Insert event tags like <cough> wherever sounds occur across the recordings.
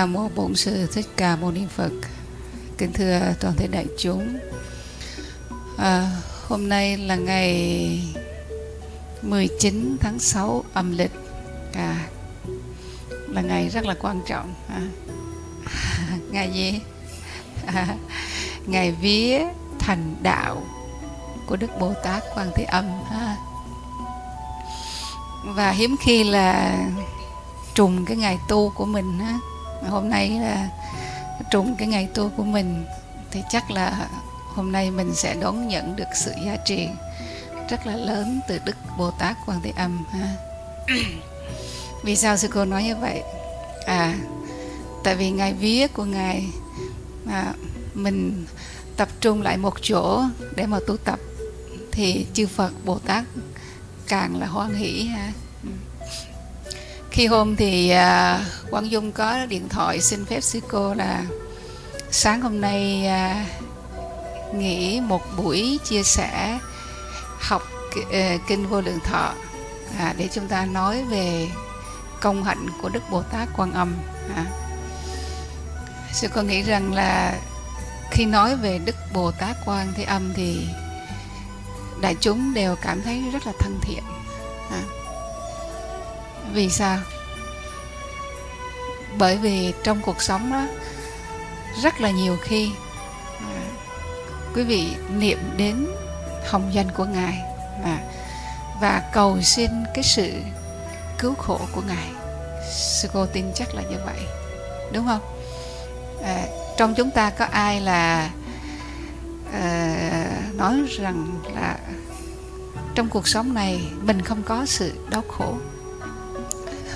Nam mô Bổn sư Thích Ca Mâu Ni Phật. Kính thưa toàn thể đại chúng. À, hôm nay là ngày 19 tháng 6 âm lịch. À, là ngày rất là quan trọng. À, <laughs> ngày gì? À, ngày vía thành đạo của Đức Bồ Tát Quan Thế Âm. Ha. Và hiếm khi là trùng cái ngày tu của mình ha hôm nay là trùng cái ngày tu của mình thì chắc là hôm nay mình sẽ đón nhận được sự giá trị rất là lớn từ Đức Bồ Tát Quan Thế Âm ha. <coughs> vì sao sư cô nói như vậy à tại vì ngày vía của ngài à, mình tập trung lại một chỗ để mà tu tập thì chư Phật Bồ Tát càng là hoan hỷ ha khi hôm thì à, Quang Dung có điện thoại xin phép sư cô là sáng hôm nay à, nghỉ một buổi chia sẻ học ờ, kinh vô lượng thọ à, để chúng ta nói về công hạnh của Đức Bồ Tát Quan Âm. À. Sư cô nghĩ rằng là khi nói về Đức Bồ Tát Quan Thế Âm thì đại chúng đều cảm thấy rất là thân thiện. À vì sao? Bởi vì trong cuộc sống đó rất là nhiều khi à, quý vị niệm đến hồng danh của ngài và và cầu xin cái sự cứu khổ của ngài. Sư cô tin chắc là như vậy đúng không? À, trong chúng ta có ai là à, nói rằng là trong cuộc sống này mình không có sự đau khổ?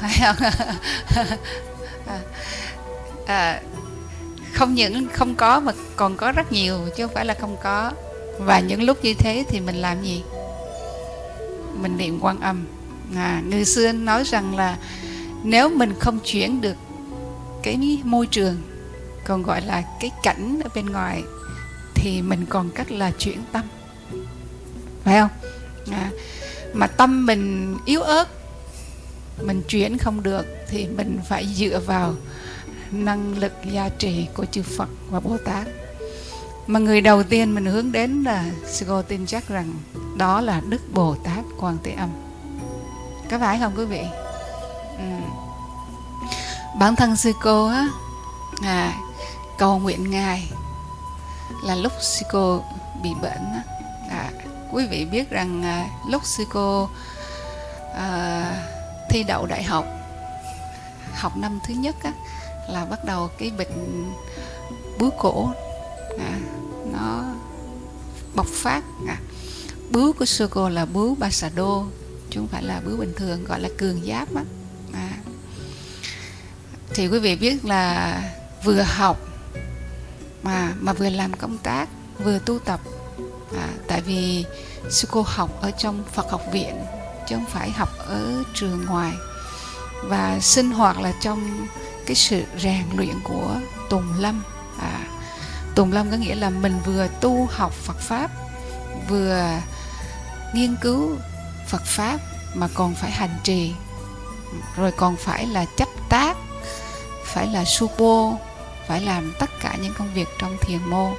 Phải không? À, <laughs> à, không những không có mà còn có rất nhiều chứ không phải là không có. Và những lúc như thế thì mình làm gì? Mình niệm quan âm. À, người xưa nói rằng là nếu mình không chuyển được cái môi trường còn gọi là cái cảnh ở bên ngoài thì mình còn cách là chuyển tâm. Phải không? À, mà tâm mình yếu ớt mình chuyển không được thì mình phải dựa vào năng lực gia trì của chư Phật và Bồ Tát. Mà người đầu tiên mình hướng đến là sư cô tin chắc rằng đó là Đức Bồ Tát Quan Thế Âm. Có phải không quý vị? Ừ. bản thân sư cô á à, cầu nguyện ngài là lúc sư cô bị bệnh á. À, quý vị biết rằng à, lúc sư cô à, thi đậu đại học học năm thứ nhất á, là bắt đầu cái bệnh bướu cổ à, nó bộc phát à. bướu của sư cô là bướu Basado chứ không phải là bướu bình thường gọi là cường giáp á à. thì quý vị biết là vừa học mà mà vừa làm công tác vừa tu tập à, tại vì sư cô học ở trong Phật học viện chứ không phải học ở trường ngoài. Và sinh hoạt là trong cái sự rèn luyện của Tùng Lâm. À, Tùng Lâm có nghĩa là mình vừa tu học Phật Pháp vừa nghiên cứu Phật Pháp mà còn phải hành trì. Rồi còn phải là chấp tác phải là supo phải làm tất cả những công việc trong thiền mô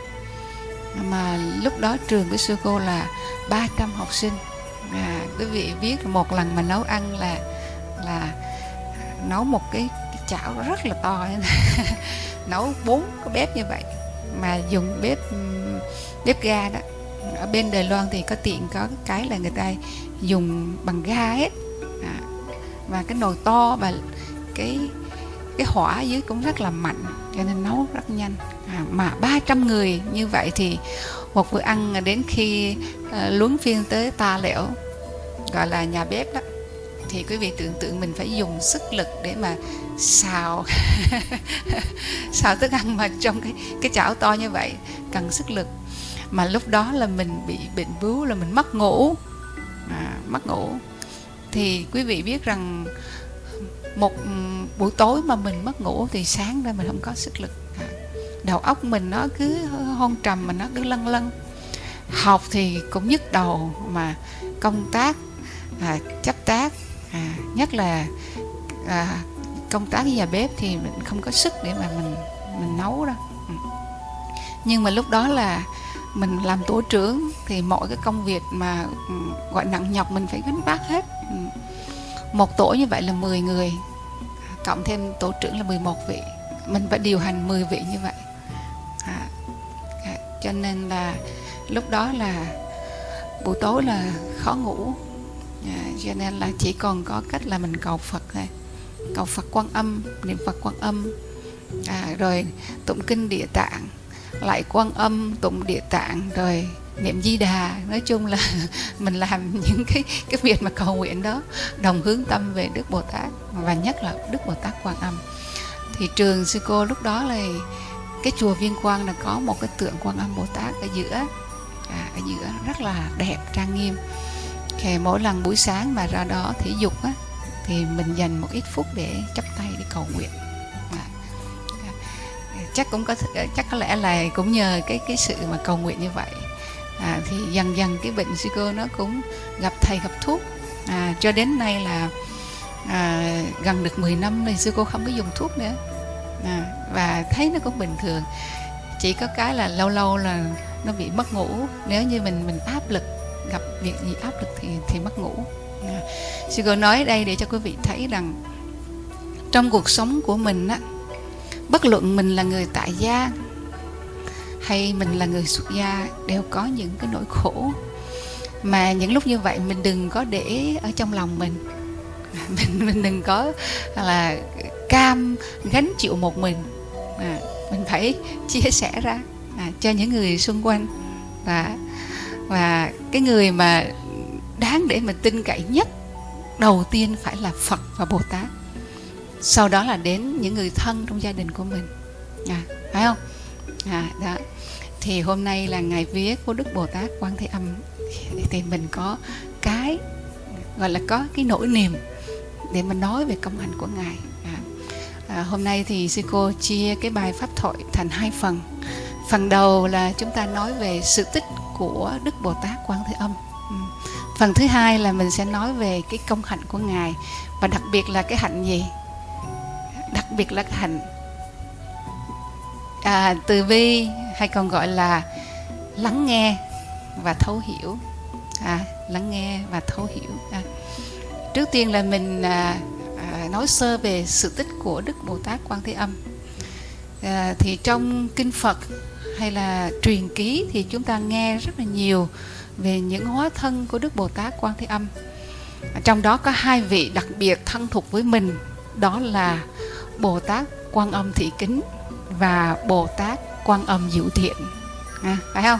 mà lúc đó trường của sư cô là 300 học sinh à, quý vị biết một lần mà nấu ăn là là nấu một cái, cái chảo rất là to. <laughs> Nấu bốn cái bếp như vậy mà dùng bếp bếp ga đó. Ở bên Đài Loan thì có tiện có cái là người ta dùng bằng ga hết à, và cái nồi to và cái cái hỏa dưới cũng rất là mạnh cho nên nấu rất nhanh. À, mà 300 người như vậy thì một bữa ăn đến khi uh, luống phiên tới ta lẻo gọi là nhà bếp đó. Thì quý vị tưởng tượng mình phải dùng sức lực để mà xào <laughs> xào thức ăn mà trong cái cái chảo to như vậy cần sức lực. Mà lúc đó là mình bị bệnh bướu là mình mất ngủ. À, mất ngủ. Thì quý vị biết rằng một ừ, buổi tối mà mình mất ngủ thì sáng ra mình không có sức lực. À, đầu óc mình nó cứ hôn trầm mà nó cứ lân lân học thì cũng nhức đầu mà công tác à, chấp tác à, nhất là à, công tác nhà bếp thì mình không có sức để mà mình mình nấu đâu. Ừ. Nhưng mà lúc đó là mình làm tổ trưởng thì mọi cái công việc mà ừ, gọi nặng nhọc mình phải gánh vác hết một tổ như vậy là 10 người cộng thêm tổ trưởng là 11 vị. Mình phải điều hành 10 vị như vậy. À, à, cho nên là lúc đó là buổi tối là khó ngủ. À, cho nên là chỉ còn có cách là mình cầu Phật thôi. Cầu Phật quan âm niệm Phật quan âm. À, rồi tụng kinh địa tạng lại quan âm tụng địa tạng rồi niệm di đà. Nói chung là <laughs> mình làm những cái cái việc mà cầu nguyện đó đồng hướng tâm về đức bồ tát và nhất là đức bồ tát quan âm. Thì trường sư cô lúc đó là cái chùa viên quang là có một cái tượng quan âm bồ tát ở giữa à, ở giữa rất là đẹp trang nghiêm. Thì mỗi lần buổi sáng mà ra đó thể dục á thì mình dành một ít phút để chắp tay để cầu nguyện. À, chắc cũng có chắc có lẽ là cũng nhờ cái cái sự mà cầu nguyện như vậy à, thì dần dần cái bệnh suy cơ nó cũng gặp thầy gặp thuốc. À, cho đến nay là à, gần được 10 năm thì sư cô không có dùng thuốc nữa. À, và thấy nó cũng bình thường. Chỉ có cái là lâu lâu là nó bị mất ngủ. Nếu như mình mình áp lực gặp việc gì áp lực thì thì mất ngủ. À, sư cô nói đây để cho quý vị thấy rằng trong cuộc sống của mình á bất luận mình là người tại gia hay mình là người xuất gia đều có những cái nỗi khổ. Mà những lúc như vậy mình đừng có để ở trong lòng mình. <laughs> Mình mình đừng có là cam gánh chịu một mình. À, mình phải chia sẻ ra à, cho những người xung quanh. Và và cái người mà đáng để mình tin cậy nhất đầu tiên phải là Phật và Bồ Tát. Sau đó là đến những người thân trong gia đình của mình. À, phải không? À, đó thì hôm nay là ngày vía của Đức Bồ Tát Quan Thế Âm. Thì mình có cái gọi là có cái nỗi niềm để mình nói về công hạnh của ngài. À, à, hôm nay thì sư cô chia cái bài pháp thoại thành hai phần. Phần đầu là chúng ta nói về sự tích của Đức Bồ Tát Quan Thế Âm. Ừ. phần thứ hai là mình sẽ nói về cái công hạnh của ngài. Và đặc biệt là cái hạnh gì? Đặc biệt là cái hạnh à, từ bi hay còn gọi là lắng nghe và thấu hiểu. À, lắng nghe và thấu hiểu. À. trước tiên là mình à, à, nói sơ về sự tích của đức bồ tát quan thế âm. À, thì trong kinh phật hay là truyền ký thì chúng ta nghe rất là nhiều về những hóa thân của đức bồ tát quan thế âm. À, trong đó có hai vị đặc biệt thân thuộc với mình đó là bồ tát quan âm thị kính và bồ tát quan âm diệu thiện. À, phải không?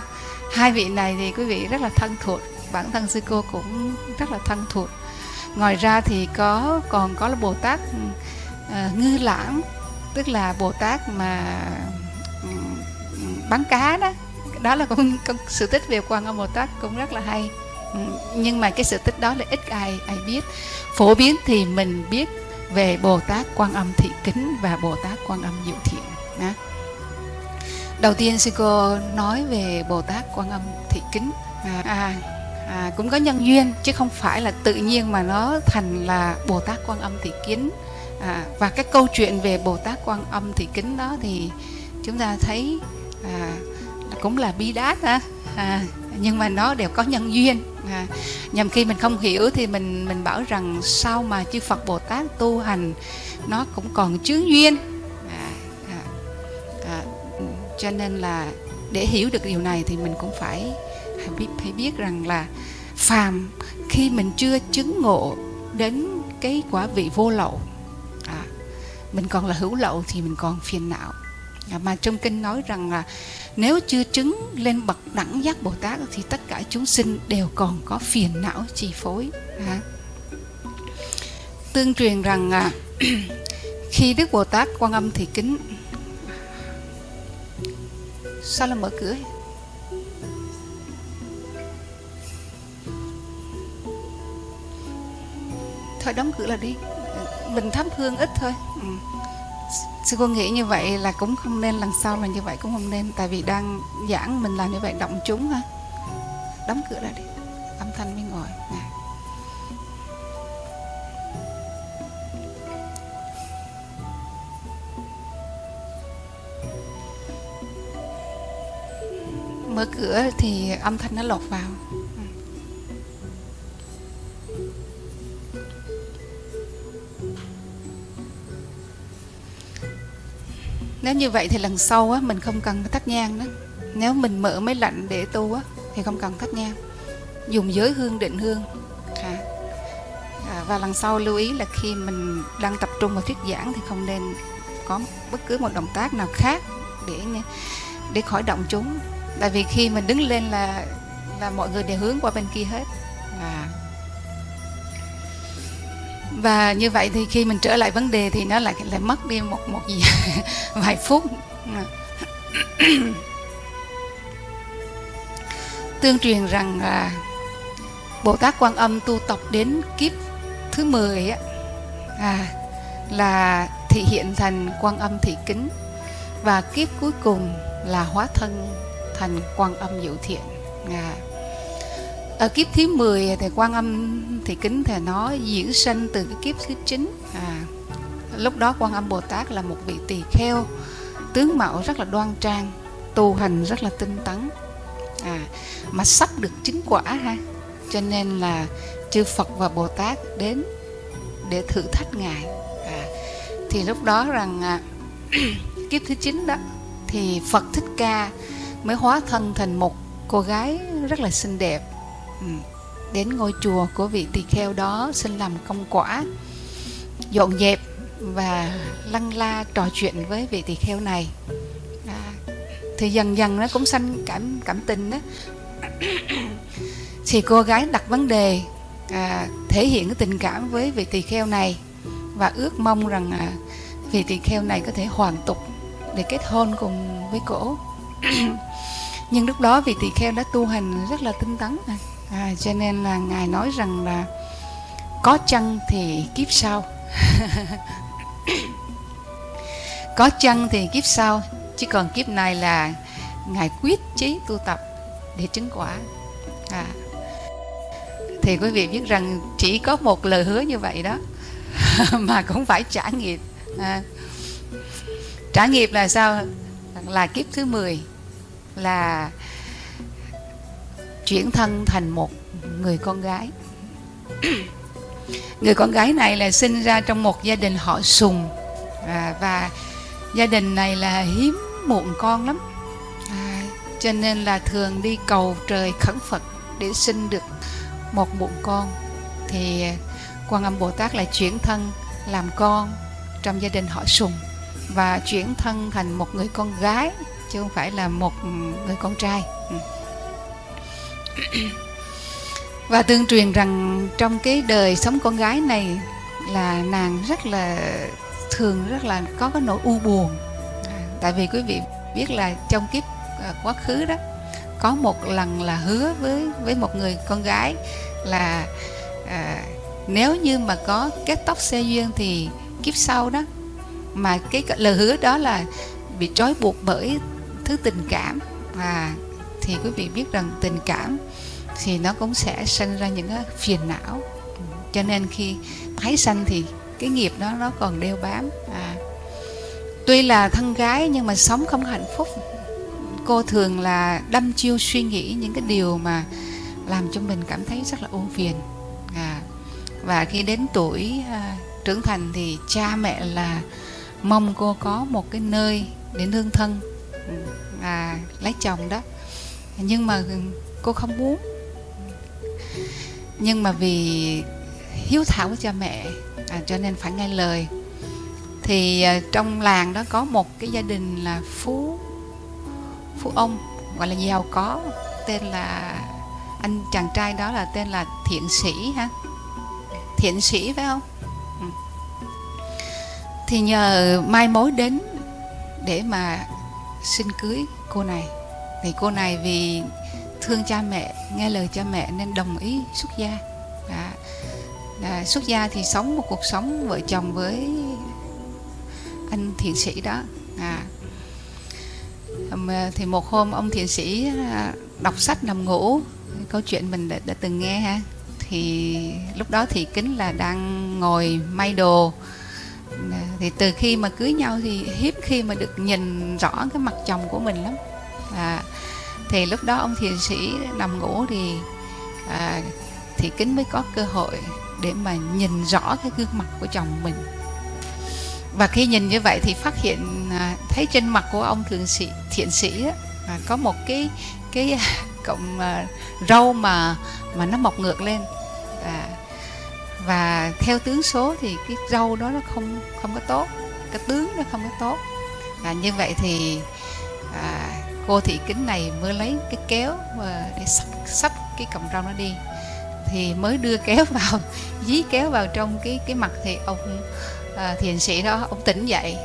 Hai vị này thì quý vị rất là thân thuộc bản thân sư cô cũng rất là thân thuộc. Ngoài ra thì có còn có là bồ tát uh, ngư lãng tức là bồ tát mà um, bán cá đó. Đó là cũng, cũng sự tích về quan âm bồ tát cũng rất là hay. Nhưng mà cái sự tích đó là ít ai ai biết. Phổ biến thì mình biết về bồ tát quan âm thị kính và bồ tát quan âm diệu thiện. Đó đầu tiên sư cô nói về bồ tát quan âm thị kính. À, à, à, cũng có nhân duyên chứ không phải là tự nhiên mà nó thành là bồ tát quan âm thị kính. À, và cái câu chuyện về bồ tát quan âm thị kính đó thì chúng ta thấy à, cũng là bi đát ha à, nhưng mà nó đều có nhân duyên. À, nhằm khi mình không hiểu thì mình mình bảo rằng sao mà chư Phật Bồ Tát tu hành nó cũng còn chướng duyên cho nên là để hiểu được điều này thì mình cũng phải phải biết, phải biết rằng là phàm khi mình chưa chứng ngộ đến cái quả vị vô lậu à, mình còn là hữu lậu thì mình còn phiền não à, mà trong kinh nói rằng là nếu chưa chứng lên bậc đẳng giác bồ tát thì tất cả chúng sinh đều còn có phiền não chi phối à. tương truyền rằng à, <clears throat> khi đức bồ tát quan âm thì kính sao là mở cửa thôi đóng cửa là đi. Mình thắp hương ít thôi. Ừ. sư cô nghĩ như vậy là cũng không nên, lần sau là như vậy cũng không nên, tại vì đang giảng mình làm như vậy động chúng ha. Đóng cửa ra đi. Âm thanh mới ngồi nè. Mở cửa thì âm thanh nó lọt vào. Nếu như vậy thì lần sau á mình không cần thắp nhang đó. Nếu mình mở máy lạnh để tu á thì không cần thắp nhang. Dùng giới hương định hương. À. À, và lần sau lưu ý là khi mình đang tập trung vào thuyết giảng thì không nên có bất cứ một động tác nào khác để để khỏi động chúng tại vì khi mình đứng lên là là mọi người đều hướng qua bên kia hết. À. và như vậy thì khi mình trở lại vấn đề thì nó lại lại mất đi một một gì <laughs> vài phút. <coughs> Tương truyền rằng là Bồ Tát Quan Âm tu tập đến kiếp thứ 10 á, à, là thị hiện thành Quan Âm thị kính. Và kiếp cuối cùng là hóa thân thành Quan Âm diệu thiện. À, ở kiếp thứ 10 thì Quan Âm thì kính thầy nó diễn sinh từ cái kiếp thứ 9. À, lúc đó Quan Âm Bồ Tát là một vị tỳ kheo tướng mạo rất là đoan trang tu hành rất là tinh tấn à, mà sắp được chứng quả ha cho nên là chư Phật và Bồ Tát đến để thử thách ngài à, thì lúc đó rằng à, <clears throat> kiếp thứ chín đó thì Phật Thích Ca mới hóa thân thành một cô gái rất là xinh đẹp. Ừ. Đến ngôi chùa của vị tỳ kheo đó xin làm công quả dọn dẹp và lăng la trò chuyện với vị tỳ kheo này. À, thì dần dần nó cũng sanh cảm cảm tình đó. Thì cô gái đặt vấn đề à, thể hiện cái tình cảm với vị tỳ kheo này và ước mong rằng à, vị tỳ kheo này có thể hoàn tục để kết hôn cùng với cổ nhưng lúc đó vị tỳ kheo đã tu hành rất là tinh tấn à, cho nên là ngài nói rằng là có chăng thì kiếp sau? <laughs> Có chăng thì kiếp sau? Chứ còn kiếp này là ngài quyết chí tu tập để chứng quả. À, thì quý vị biết rằng chỉ có một lời hứa như vậy đó <laughs> mà cũng phải trả nghiệp. À, trả nghiệp là sao? Là kiếp thứ 10 là chuyển thân thành một người con gái. <clears throat> Người con gái này là sinh ra trong một gia đình họ sùng. À, và gia đình này là hiếm muộn con lắm. À, cho nên là thường đi cầu trời khẩn phật để sinh được một bụng con. Thì quan âm bồ tát lại chuyển thân làm con trong gia đình họ sùng và chuyển thân thành một người con gái chứ không phải là một người con trai. Ừ. Và tương truyền rằng trong cái đời sống con gái này là nàng rất là thường rất là có cái nỗi u buồn. À, tại vì quý vị biết là trong kiếp à, quá khứ đó có một lần là hứa với với một người con gái là à, nếu như mà có kết tóc xe duyên thì kiếp sau đó mà cái lời hứa đó là bị trói buộc bởi thứ tình cảm. Và thì quý vị biết rằng tình cảm thì nó cũng sẽ sinh ra những cái phiền não. Cho nên khi tái sanh thì cái nghiệp đó nó còn đeo bám. À, tuy là thân gái nhưng mà sống không hạnh phúc. Cô thường là đâm chiêu suy nghĩ những cái điều mà làm cho mình cảm thấy rất là ưu phiền. À, và khi đến tuổi à, trưởng thành thì cha mẹ là mong cô có một cái nơi để nương thân à, lấy chồng đó. Nhưng mà cô không muốn. Nhưng mà vì hiếu thảo với cha mẹ à, cho nên phải nghe lời. Thì à, trong làng đó có một cái gia đình là phú phú ông gọi là giàu có tên là anh chàng trai đó là tên là thiện sĩ ha. Thiện sĩ phải không? Ừ. Thì nhờ mai mối đến để mà xin cưới cô này. Thì cô này vì thương cha mẹ nghe lời cha mẹ nên đồng ý xuất gia. Đã, đã xuất gia thì sống một cuộc sống vợ chồng với anh thiện sĩ đó. À, thì một hôm ông thiện sĩ à, đọc sách nằm ngủ câu chuyện mình đã, đã từng nghe ha. Thì lúc đó thì kính là đang ngồi may đồ thì từ khi mà cưới nhau thì hiếm khi mà được nhìn rõ cái mặt chồng của mình lắm. À, thì lúc đó ông thiền sĩ nằm ngủ thì à, thì kính mới có cơ hội để mà nhìn rõ cái gương mặt của chồng mình. Và khi nhìn như vậy thì phát hiện à, thấy trên mặt của ông thường sĩ thiện sĩ á, à, có một cái cái <laughs> cộng à, râu mà mà nó mọc ngược lên. À, và theo tướng số thì cái râu đó nó không không có tốt cái tướng nó không có tốt. Và như vậy thì à, cô thị kính này mới lấy cái kéo và để sắp, sắp cái cọng râu nó đi. Thì mới đưa kéo <laughs> vào dí kéo vào trong cái cái mặt thì ông à, thiền sĩ đó ông tỉnh dậy.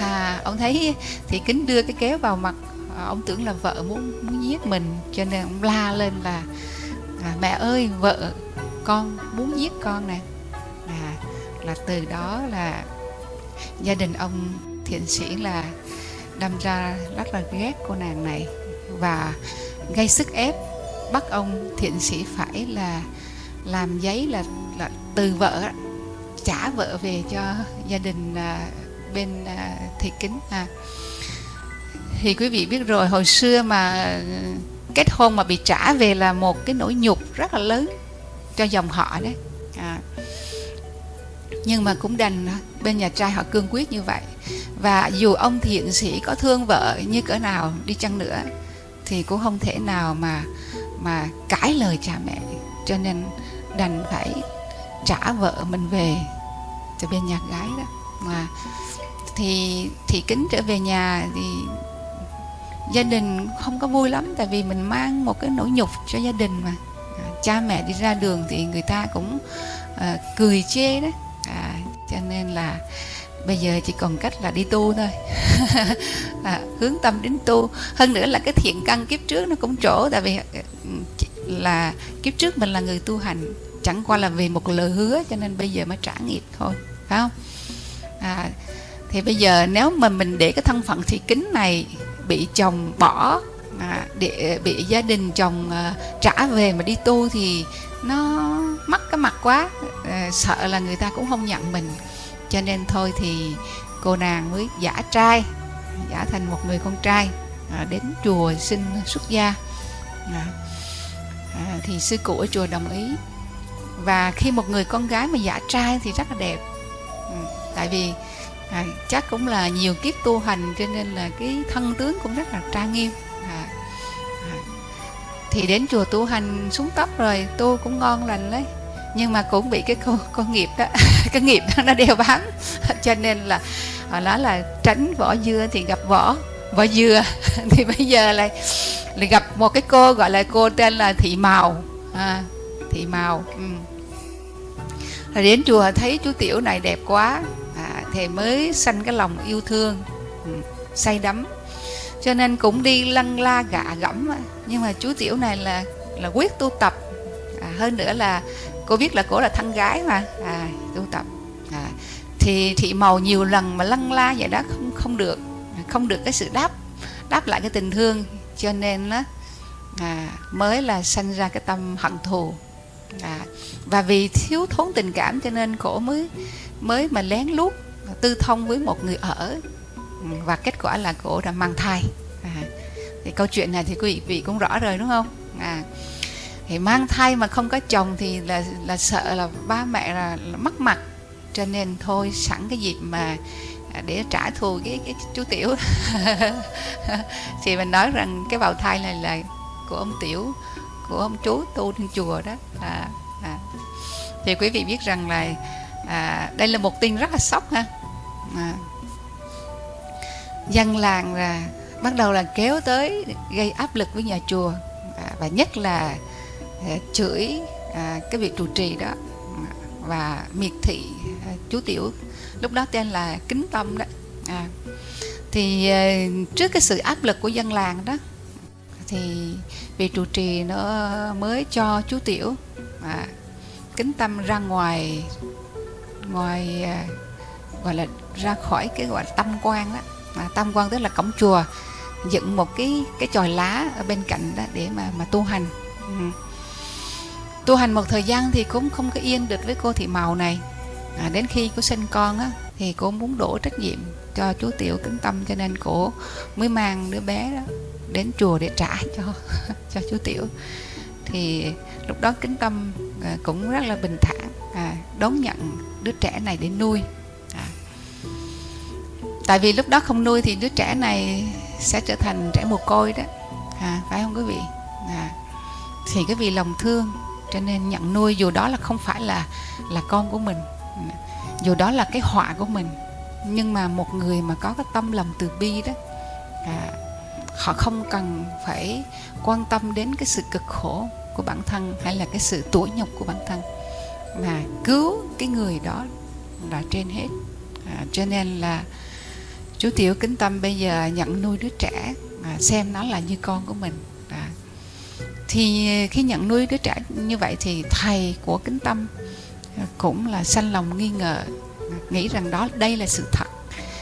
À, ông thấy thì kính đưa cái kéo vào mặt à, ông tưởng là vợ muốn muốn giết mình cho nên ông la lên là à, mẹ ơi vợ con muốn giết con nè à, là từ đó là gia đình ông thiện sĩ là đâm ra rất là ghét cô nàng này và gây sức ép bắt ông thiện sĩ phải là làm giấy là là từ vợ trả vợ về cho gia đình à, bên à, thị kính à. thì quý vị biết rồi hồi xưa mà kết hôn mà bị trả về là một cái nỗi nhục rất là lớn cho dòng họ đấy. À. nhưng mà cũng đành bên nhà trai họ cương quyết như vậy. Và dù ông thiện sĩ có thương vợ như cỡ nào đi chăng nữa, thì cũng không thể nào mà mà cãi lời cha mẹ. Cho nên đành phải trả vợ mình về cho bên nhà gái đó. Mà thì thì kính trở về nhà thì gia đình không có vui lắm tại vì mình mang một cái nỗi nhục cho gia đình mà. À, cha mẹ đi ra đường thì người ta cũng à, cười chê đó. À, cho nên là bây giờ chỉ còn cách là đi tu thôi. <laughs> À, hướng tâm đến tu. Hơn nữa là cái thiện căn kiếp trước nó cũng trổ tại vì ừ, là kiếp trước mình là người tu hành chẳng qua là vì một lời hứa cho nên bây giờ mới trả nghiệp thôi phải không? À, thì bây giờ nếu mà mình để cái thân phận thị kính này bị chồng bỏ à, để bị gia đình chồng à, trả về mà đi tu thì nó mất cái mặt quá à, sợ là người ta cũng không nhận mình. Cho nên thôi thì cô nàng mới giả trai giả thành một người con trai à, đến chùa xin xuất gia. À, à, thì sư cụ ở chùa đồng ý. Và khi một người con gái mà giả trai thì rất là đẹp. Ừ, tại vì à, chắc cũng là nhiều kiếp tu hành cho nên là cái thân tướng cũng rất là trang nghiêm. À, à, thì đến chùa tu hành xuống tóc rồi tu cũng ngon lành đấy. Nhưng mà cũng bị cái con, con nghiệp đó <laughs> cái nghiệp đó nó đeo bám. <laughs> Cho nên là họ nói là tránh vỏ dưa thì gặp vỏ vỏ dừa. <laughs> Thì bây giờ lại lại gặp một cái cô gọi là cô tên là thị màu. À, thị màu ừ. rồi đến chùa thấy chú tiểu này đẹp quá thì mới sanh cái lòng yêu thương ừ, say đắm. Cho nên cũng đi lăn la gạ gẫm nhưng mà chú tiểu này là là quyết tu tập. À, hơn nữa là cô biết là cổ là thân gái mà. À, tu tập. À, thì thị màu nhiều lần mà lăn la vậy đó không không được không được cái sự đáp đáp lại cái tình thương. Cho nên đó à, mới là sanh ra cái tâm hận thù. À, và vì thiếu thốn tình cảm cho nên cổ mới mới mà lén lút tư thông với một người ở. Và kết quả là cổ đã mang thai. À, thì câu chuyện này thì quý vị cũng rõ rồi đúng không? À, thì mang thai mà không có chồng thì là là sợ là ba mẹ là, là mất mặt. Cho nên thôi sẵn cái dịp mà để trả thù cái, cái chú tiểu. <laughs> Thì mình nói rằng cái bào thai này là của ông tiểu của ông chú tu trên chùa đó. À, à. thì quý vị biết rằng là à, đây là một tin rất là sốc ha à. dân làng là bắt đầu là kéo tới gây áp lực với nhà chùa à, và nhất là à, chửi à, cái việc trụ trì đó và miệt thị à, chú tiểu lúc đó tên là kính tâm đó à, thì à, trước cái sự áp lực của dân làng đó thì vị trụ trì nó mới cho chú tiểu à, kính tâm ra ngoài ngoài à, gọi là ra khỏi cái gọi là tâm quan đó à, tâm quan tức là cổng chùa dựng một cái cái chòi lá ở bên cạnh đó để mà mà tu hành ừ. tu hành một thời gian thì cũng không có yên được với cô thị màu này à, đến khi cô sinh con á thì cô muốn đổ trách nhiệm cho chú tiểu kính tâm cho nên cô mới mang đứa bé đó đến chùa để trả <laughs> cho cho chú tiểu thì lúc đó kính tâm à, cũng rất là bình thản à, đón nhận đứa trẻ này để nuôi tại vì lúc đó không nuôi thì đứa trẻ này sẽ trở thành trẻ mồ côi đó. À, phải không quý vị? À, thì cái vì lòng thương cho nên nhận nuôi dù đó là không phải là là con của mình dù đó là cái họa của mình nhưng mà một người mà có cái tâm lòng từ bi đó à, họ không cần phải quan tâm đến cái sự cực khổ của bản thân hay là cái sự tủi nhục của bản thân. Mà cứu cái người đó là trên hết. À, cho nên là chú tiểu kính tâm bây giờ nhận nuôi đứa trẻ à, xem nó là như con của mình. À, thì khi nhận nuôi đứa trẻ như vậy thì thầy của kính tâm à, cũng là sanh lòng nghi ngờ nghĩ rằng đó đây là sự thật.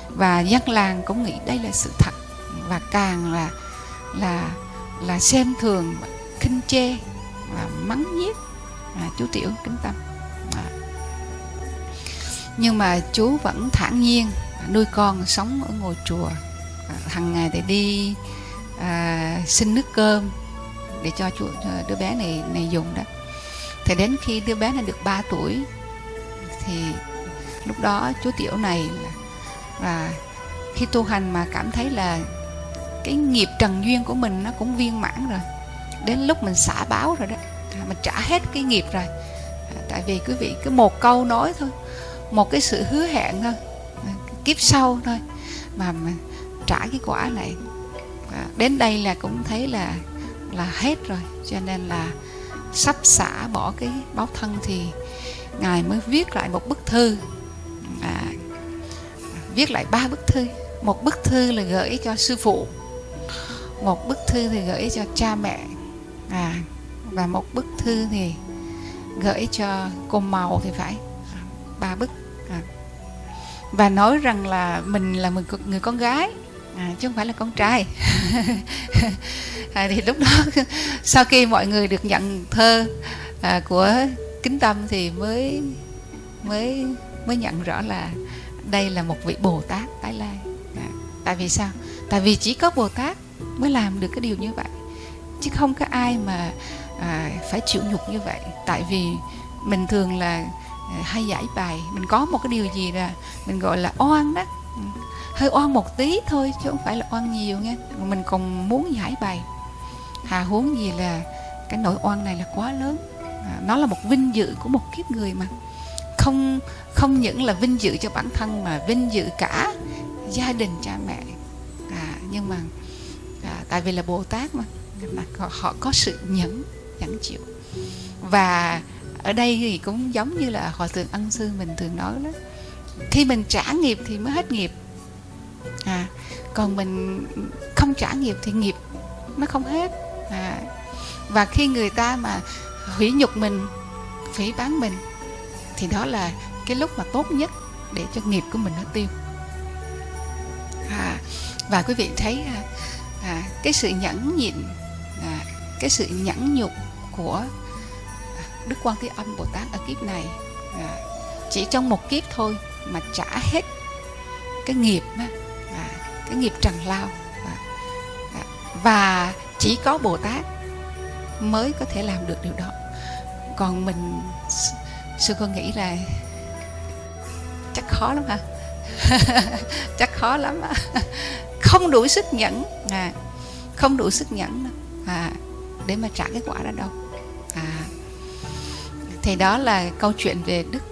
Và dân làng cũng nghĩ đây là sự thật. Và càng là là là xem thường khinh chê và mắng nhiếc à, chú tiểu kính tâm. À. nhưng mà chú vẫn thản nhiên nuôi con sống ở ngôi chùa. À, Hàng ngày thì đi à, xin nước cơm để cho chú à, đứa bé này này dùng đó. Thì đến khi đứa bé này được 3 tuổi thì lúc đó chú tiểu này là và khi tu hành mà cảm thấy là cái nghiệp trần duyên của mình nó cũng viên mãn rồi. Đến lúc mình xả báo rồi đó à, mình trả hết cái nghiệp rồi. Tại vì quý vị cứ một câu nói thôi một cái sự hứa hẹn thôi kiếp sau thôi. Mà trả cái quả này à, đến đây là cũng thấy là là hết rồi. Cho nên là sắp xả bỏ cái báo thân thì ngài mới viết lại một bức thư. À, viết lại ba bức thư. Một bức thư là gửi cho sư phụ một bức thư thì gửi cho cha mẹ. À và một bức thư thì gửi cho cô màu thì phải. Ba bức à và nói rằng là mình là một người con gái. À, chứ không phải là con trai. <laughs> À, thì lúc đó <laughs> sau khi mọi người được nhận thơ à, của kính tâm thì mới mới mới nhận rõ là đây là một vị bồ tát tái lai. À, tại vì sao? Tại vì chỉ có bồ tát mới làm được cái điều như vậy. Chứ không có ai mà à, phải chịu nhục như vậy. Tại vì mình thường là Ờ, hay giải bài. Mình có một cái điều gì là mình gọi là oan đó. Ừ. Hơi oan một tí thôi chứ không phải là oan nhiều nghe mình còn muốn giải bài. Hà huống gì là cái nỗi oan này là quá lớn. À, nó là một vinh dự của một kiếp người mà. Không không những là vinh dự cho bản thân mà vinh dự cả gia đình cha mẹ. À, nhưng mà à, tại vì là bồ tát mà mà họ có sự nhẫn nhẫn chịu. Và ở đây thì cũng giống như là hòa thượng ân sư mình thường nói đó. Khi mình trả nghiệp thì mới hết nghiệp. À còn mình không trả nghiệp thì nghiệp nó không hết. À và khi người ta mà hủy nhục mình phỉ bán mình thì đó là cái lúc mà tốt nhất để cho nghiệp của mình nó tiêu. À, và quý vị thấy à, à, cái sự nhẫn nhịn à, cái sự nhẫn nhục của đức quan thế âm bồ tát ở kiếp này à, chỉ trong một kiếp thôi mà trả hết cái nghiệp á, à, cái nghiệp trần lao à, à, và chỉ có bồ tát mới có thể làm được điều đó. Còn mình sư cô nghĩ là chắc khó lắm hả? <laughs> Chắc khó lắm á. Không đủ sức nhẫn à không đủ sức nhẫn à để mà trả cái quả đó đâu. À thì đó là câu chuyện về đức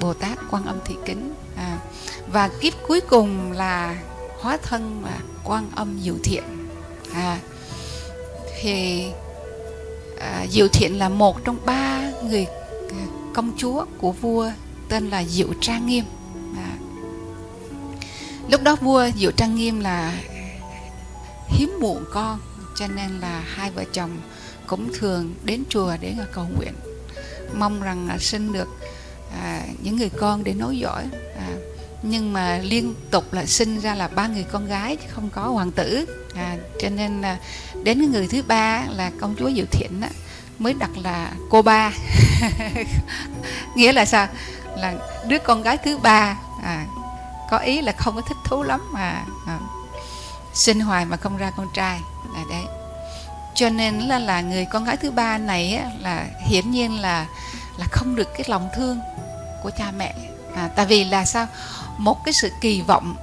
bồ tát quan âm thị kính. À, và kiếp cuối cùng là hóa thân là quan âm diệu thiện. À thì à, diệu thiện là một trong ba người à, công chúa của vua tên là diệu trang nghiêm. À, lúc đó vua diệu trang nghiêm là hiếm muộn con cho nên là hai vợ chồng cũng thường đến chùa để cầu nguyện mong rằng là sinh được à, những người con để nối dõi à, nhưng mà liên tục là sinh ra là ba người con gái chứ không có hoàng tử à, cho nên là đến cái người thứ ba là công chúa diệu thiện đó, mới đặt là cô ba. <laughs> Nghĩa là sao? Là đứa con gái thứ ba à, có ý là không có thích thú lắm mà à, sinh hoài mà không ra con trai. Là đấy cho nên là là người con gái thứ ba này á, là hiển nhiên là là không được cái lòng thương của cha mẹ. À, tại vì là sao? Một cái sự kỳ vọng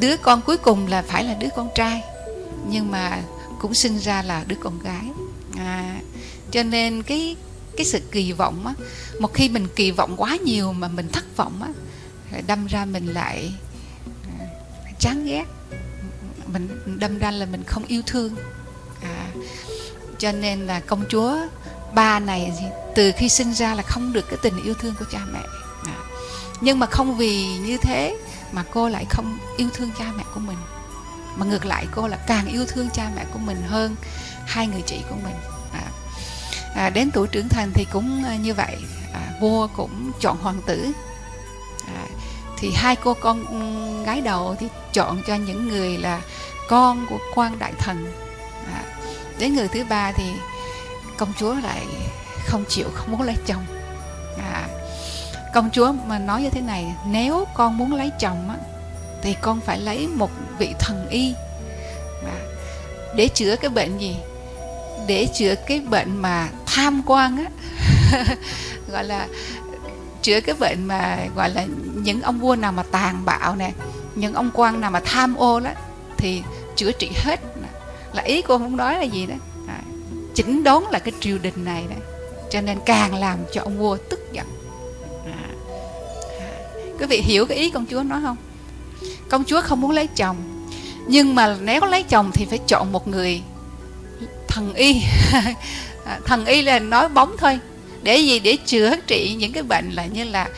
đứa con cuối cùng là phải là đứa con trai nhưng mà cũng sinh ra là đứa con gái. À, cho nên cái cái sự kỳ vọng á một khi mình kỳ vọng quá nhiều mà mình thất vọng á đâm ra mình lại à, chán ghét. Mình đâm ra là mình không yêu thương cho nên là công chúa ba này từ khi sinh ra là không được cái tình yêu thương của cha mẹ. À, nhưng mà không vì như thế mà cô lại không yêu thương cha mẹ của mình. Mà ngược lại cô là càng yêu thương cha mẹ của mình hơn hai người chị của mình. À, à, đến tuổi trưởng thành thì cũng à, như vậy. À, vua cũng chọn hoàng tử. À, thì hai cô con gái đầu thì chọn cho những người là con của quan đại thần đến người thứ ba thì công chúa lại không chịu không muốn lấy chồng. À, công chúa mà nói như thế này nếu con muốn lấy chồng á, thì con phải lấy một vị thần y. À, để chữa cái bệnh gì? Để chữa cái bệnh mà tham quan á <laughs> gọi là chữa cái bệnh mà gọi là những ông vua nào mà tàn bạo nè những ông quan nào mà tham ô đó thì chữa trị hết là ý cô không nói là gì đó. À, chỉnh đốn là cái triều đình này đó. Cho nên càng làm cho ông vua tức giận. À, à, quý vị hiểu cái ý công chúa nói không? Công chúa không muốn lấy chồng nhưng mà nếu có lấy chồng thì phải chọn một người thần y. <laughs> À, thần y là nói bóng thôi. Để gì? Để chữa trị những cái bệnh là như là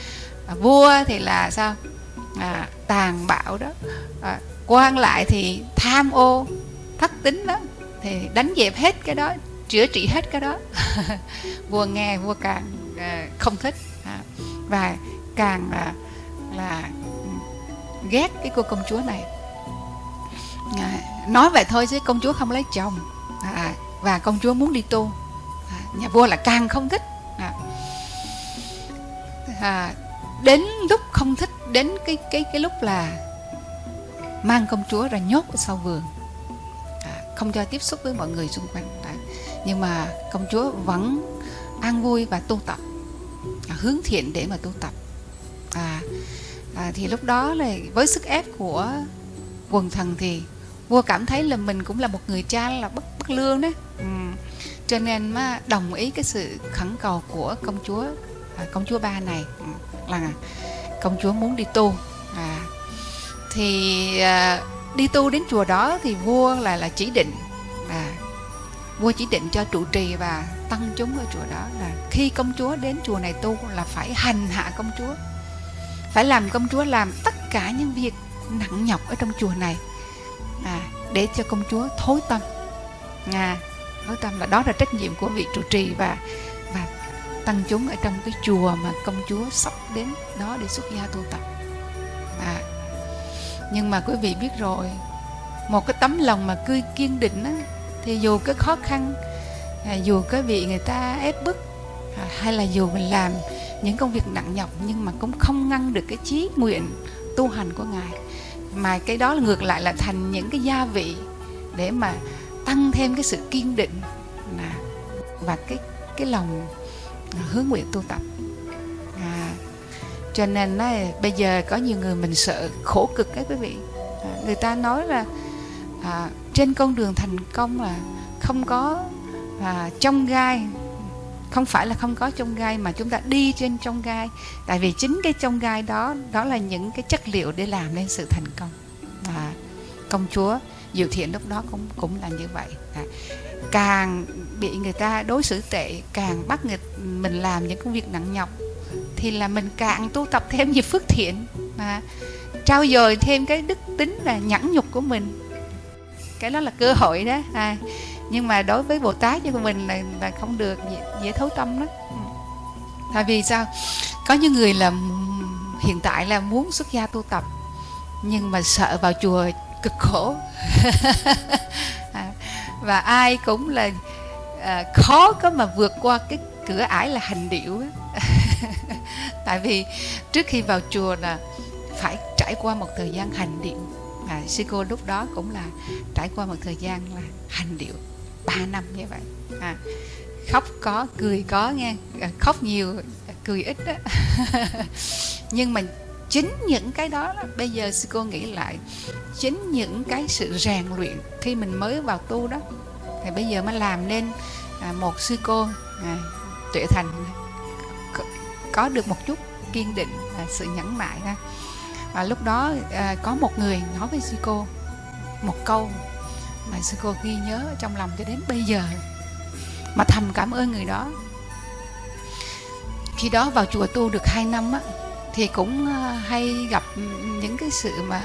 à, vua thì là sao? À, tàn bạo đó. À, quan lại thì tham ô thất tính đó thì đánh dẹp hết cái đó chữa trị hết cái đó. <laughs> Vua nghe vua càng ờ, không thích. À, và càng là là ừ, ghét cái cô công chúa này. À, nói vậy thôi chứ công chúa không lấy chồng. À, và công chúa muốn đi tu. À, nhà vua là càng không thích. À, à, đến lúc không thích đến cái cái cái lúc là mang công chúa ra nhốt ở sau vườn không cho tiếp xúc với mọi người xung quanh đấy. nhưng mà công chúa vẫn an vui và tu tập à, hướng thiện để mà tu tập à, à, thì lúc đó là với sức ép của quần thần thì vua cảm thấy là mình cũng là một người cha là bất bất lương đấy ừ. cho nên mà đồng ý cái sự khẩn cầu của công chúa à, công chúa ba này ừ, là công chúa muốn đi tu à, thì à, đi tu đến chùa đó thì vua là là chỉ định à, vua chỉ định cho trụ trì và tăng chúng ở chùa đó là khi công chúa đến chùa này tu là phải hành hạ công chúa phải làm công chúa làm tất cả những việc nặng nhọc ở trong chùa này à, để cho công chúa thối tâm. À, thối tâm là đó là trách nhiệm của vị trụ trì và và tăng chúng ở trong cái chùa mà công chúa sắp đến đó để xuất gia tu tập. À, nhưng mà quý vị biết rồi một cái tấm lòng mà cứ kiên định á, thì dù cái khó khăn à, dù cái bị người ta ép bức à, hay là dù mình làm những công việc nặng nhọc nhưng mà cũng không ngăn được cái chí nguyện tu hành của ngài. Mà cái đó là ngược lại là thành những cái gia vị để mà tăng thêm cái sự kiên định và cái cái lòng hướng nguyện tu tập cho nên nó bây giờ có nhiều người mình sợ khổ cực các quý vị. À, người ta nói là à, trên con đường thành công là không có à, trong gai. Không phải là không có trong gai mà chúng ta đi trên trong gai. Tại vì chính cái trong gai đó đó là những cái chất liệu để làm nên sự thành công. À, công chúa diệu thiện lúc đó cũng cũng là như vậy. À, càng bị người ta đối xử tệ càng bắt người mình làm những công việc nặng nhọc thì là mình càng tu tập thêm nhiều phước thiện mà trao dồi thêm cái đức tính là nhẫn nhục của mình. Cái đó là cơ hội đó. À, nhưng mà đối với bồ tát như của mình là, là không được dễ, dễ thấu tâm đó ừ. tại vì sao? Có những người là hiện tại là muốn xuất gia tu tập nhưng mà sợ vào chùa cực khổ. <laughs> À, và ai cũng là à, khó có mà vượt qua cái cửa ải là hành điệu tại vì trước khi vào chùa là phải trải qua một thời gian hành điệu. À, sư cô lúc đó cũng là trải qua một thời gian là hành điệu ba năm như vậy. À, khóc có cười có nghe à, khóc nhiều cười ít đó <laughs> nhưng mà chính những cái đó, bây giờ sư cô nghĩ lại chính những cái sự rèn luyện khi mình mới vào tu đó thì bây giờ mới làm nên à, một sư cô à, tuệ thành có được một chút kiên định và sự nhẫn nại ha. Và lúc đó à, có một người nói với sư cô một câu mà sư cô ghi nhớ trong lòng cho đến bây giờ mà thầm cảm ơn người đó. Khi đó vào chùa tu được 2 năm á thì cũng à, hay gặp những cái sự mà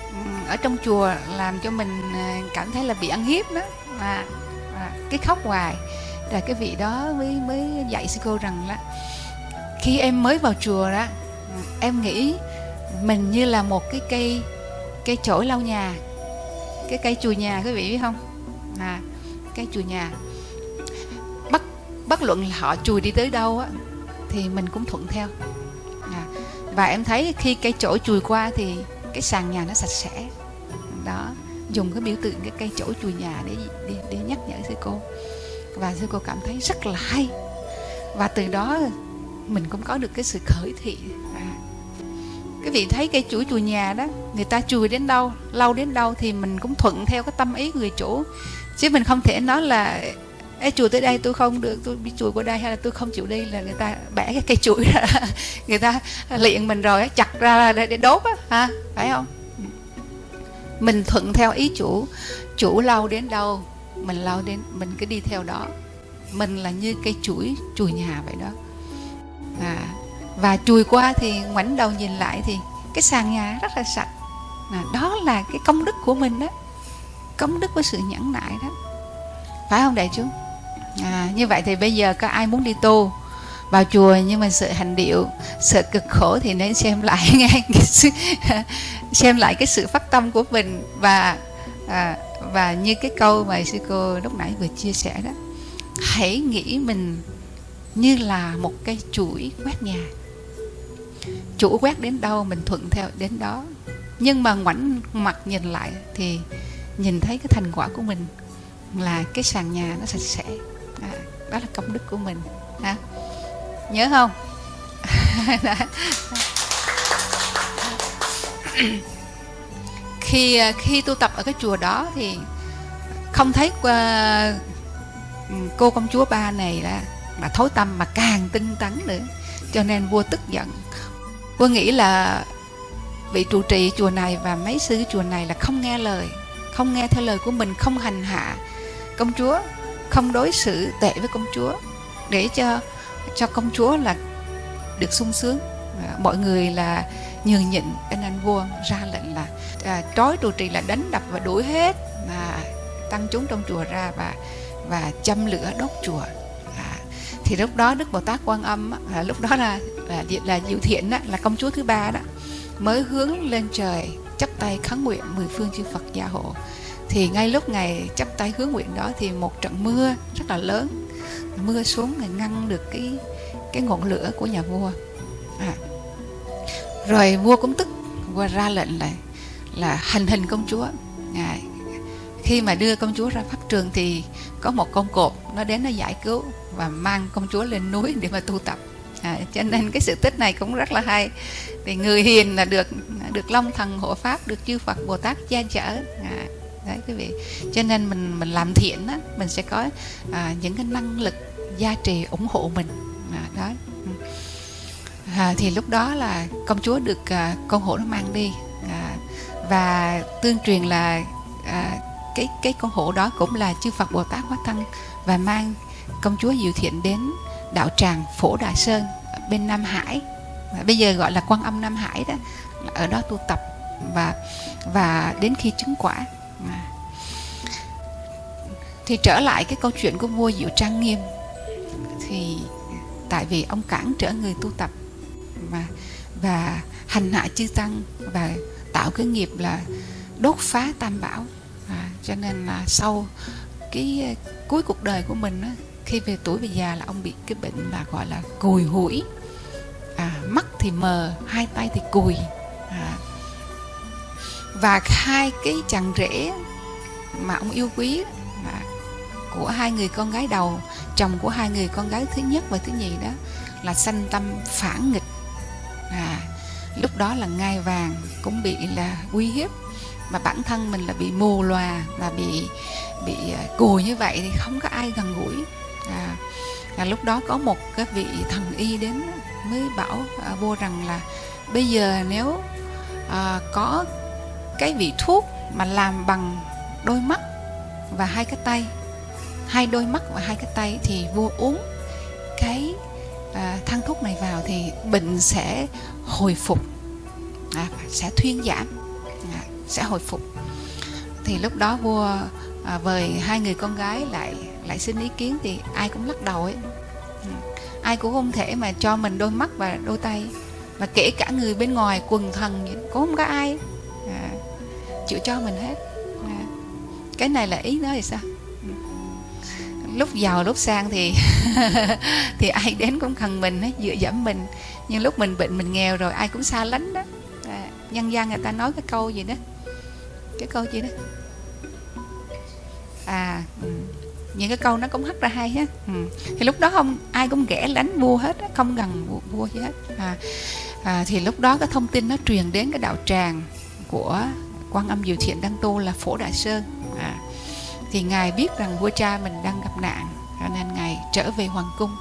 ừ, ở trong chùa làm cho mình à, cảm thấy là bị ăn hiếp đó mà cái khóc hoài. Là cái vị đó mới mới dạy sư cô rằng là khi em mới vào chùa đó em nghĩ mình như là một cái cây cây chổi lau nhà. Cái cây chùi nhà quý vị biết không? À cây chùi nhà. Bất bất luận là họ chùi đi tới đâu á thì mình cũng thuận theo. À, và em thấy khi cây chổi chùi qua thì cái sàn nhà nó sạch sẽ. Đó dùng cái biểu tượng cái cây chổi chùi nhà để để, để nhắc nhở sư cô. Và sư cô cảm thấy rất là hay. Và từ đó mình cũng có được cái sự khởi thị. Cái vị thấy cây chuỗi chùi nhà đó người ta chùi đến đâu lâu đến đâu thì mình cũng thuận theo cái tâm ý người chủ. Chứ mình không thể nói là Ê, chùi tới đây tôi không được tôi bị chùi qua đây hay là tôi không chịu đi. Là người ta bẻ cái cây chuỗi ra <laughs> người ta luyện mình rồi chặt ra để, để đốt á ha phải không? Mình thuận theo ý chủ. Chủ lâu đến đâu mình lâu đến mình cứ đi theo đó. Mình là như cây chuỗi chùi nhà vậy đó à, và chùi qua thì ngoảnh đầu nhìn lại thì cái sàn nhà rất là sạch. À, đó là cái công đức của mình đó. Công đức với sự nhẫn nại đó. Phải không đại chúng? À, như vậy thì bây giờ có ai muốn đi tu vào chùa nhưng mà sợ hành điệu sợ cực khổ thì nên xem lại <laughs> nghe xem lại cái sự phát tâm của mình. Và à, và như cái câu mà sư cô lúc nãy vừa chia sẻ đó hãy nghĩ mình như là một cái chuỗi quét nhà. Chủ quét đến đâu mình thuận theo đến đó. Nhưng mà ngoảnh mặt nhìn lại thì nhìn thấy cái thành quả của mình là cái sàn nhà nó sạch sẽ. À, đó là công đức của mình. À, nhớ không? <laughs> Khi khi tu tập ở cái chùa đó thì không thấy ờ, cô công chúa ba này là là thối tâm mà càng tinh tấn nữa. Cho nên vua tức giận. Vua nghĩ là vị trụ trì chùa này và mấy sư chùa này là không nghe lời không nghe theo lời của mình không hành hạ công chúa không đối xử tệ với công chúa để cho cho công chúa là được sung sướng. Mọi người là nhường nhịn nên anh vua ra lệnh là à, trói trụ trì là đánh đập và đuổi hết mà tăng chúng trong chùa ra và và châm lửa đốt chùa thì lúc đó đức bồ tát quan âm là lúc đó là là là diệu thiện đó, là công chúa thứ ba đó mới hướng lên trời chắp tay khấn nguyện mười phương chư phật gia hộ thì ngay lúc ngày chắp tay hướng nguyện đó thì một trận mưa rất là lớn mưa xuống để ngăn được cái cái ngọn lửa của nhà vua à. rồi vua cũng tức vua ra lệnh là là hành hình công chúa à, khi mà đưa công chúa ra pháp trường thì có một con cột nó đến nó giải cứu và mang công chúa lên núi để mà tu tập. À, cho nên cái sự tích này cũng rất là hay. Thì người hiền là được được long thần hộ pháp được chư phật bồ tát che chở. À, đấy quý vị. Cho nên mình mình làm thiện á mình sẽ có à, những cái năng lực gia trì ủng hộ mình. À, đó. À, thì lúc đó là công chúa được à, con hổ nó mang đi. À, và tương truyền là à, cái cái con hổ đó cũng là chư Phật Bồ Tát hóa thân và mang công chúa Diệu Thiện đến đạo tràng Phổ Đà Sơn bên Nam Hải. Bây giờ gọi là Quan Âm Nam Hải đó, ở đó tu tập và và đến khi chứng quả. Thì trở lại cái câu chuyện của vua Diệu Trang Nghiêm. Thì tại vì ông cản trở người tu tập mà, và hành hạ chư tăng và tạo cái nghiệp là đốt phá tam bảo cho nên là sau cái ờ, cuối cuộc đời của mình á, khi về tuổi về già là ông bị cái bệnh là gọi là cùi hủi. À, mắt thì mờ hai tay thì cùi. À, và hai cái chàng rể mà ông yêu quý à, của hai người con gái đầu chồng của hai người con gái thứ nhất và thứ nhì đó là sanh tâm phản nghịch. À, lúc đó là ngai vàng cũng bị là uy hiếp mà bản thân mình là bị mù lòa và bị bị à, cùi như vậy thì không có ai gần gũi. À, và lúc đó có một cái vị thần y đến mới bảo à, vua rằng là bây giờ nếu à, có cái vị thuốc mà làm bằng đôi mắt và hai cái tay hai đôi mắt và hai cái tay thì vua uống cái à, thang thuốc này vào thì bệnh sẽ hồi phục à, sẽ thuyên giảm. À, sẽ hồi phục. Thì lúc đó vua à, vời hai người con gái lại lại xin ý kiến thì ai cũng lắc đầu ấy. Ừ. Ai cũng không thể mà cho mình đôi mắt và đôi tay. Mà kể cả người bên ngoài quần thần cũng không có ai à, chịu cho mình hết. À, cái này là ý nói thì sao? Ừ. Lúc giàu lúc sang thì <laughs> thì ai đến cũng cần mình ấy dựa dẫm mình. Nhưng lúc mình bệnh mình nghèo rồi ai cũng xa lánh đó. À, nhân gian người ta nói cái câu gì đó cái câu gì đó? À ừ. những cái câu nó cũng hất ra hay á ừ. thì lúc đó không ai cũng ghẻ lánh vua hết không gần vua, vua gì hết. À, à, thì lúc đó cái thông tin nó truyền đến cái đạo tràng của quan âm diệu thiện đăng tu là phổ đại sơn. À, thì ngài biết rằng vua cha mình đang gặp nạn cho nên ngài trở về hoàng cung.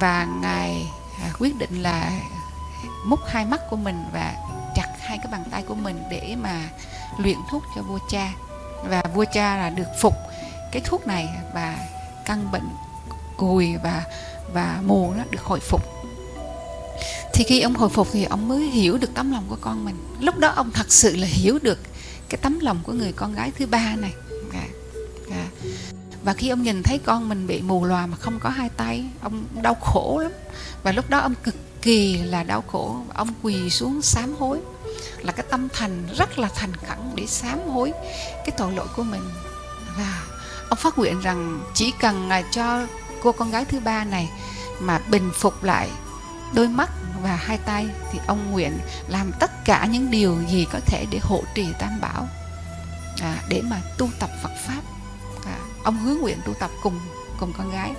Và ngài à, quyết định là múc hai mắt của mình và chặt hai cái bàn tay của mình để mà luyện thuốc cho vua cha. Và vua cha là được phục cái thuốc này và căn bệnh cùi và và mù nó được hồi phục. Thì khi ông hồi phục thì ông mới hiểu được tấm lòng của con mình. Lúc đó ông thật sự là hiểu được cái tấm lòng của người con gái thứ ba này. À, à. và khi ông nhìn thấy con mình bị mù lòa mà không có hai tay ông đau khổ lắm. Và lúc đó ông cực kỳ là đau khổ. Ông quỳ xuống sám hối là cái tâm thành rất là thành khẩn để sám hối cái tội lỗi của mình. Và ông phát nguyện rằng chỉ cần là cho cô con gái thứ ba này mà bình phục lại đôi mắt và hai tay thì ông nguyện làm tất cả những điều gì có thể để hộ trì tam bảo à, để mà tu tập Phật pháp. À, ông hướng nguyện tu tập cùng cùng con gái.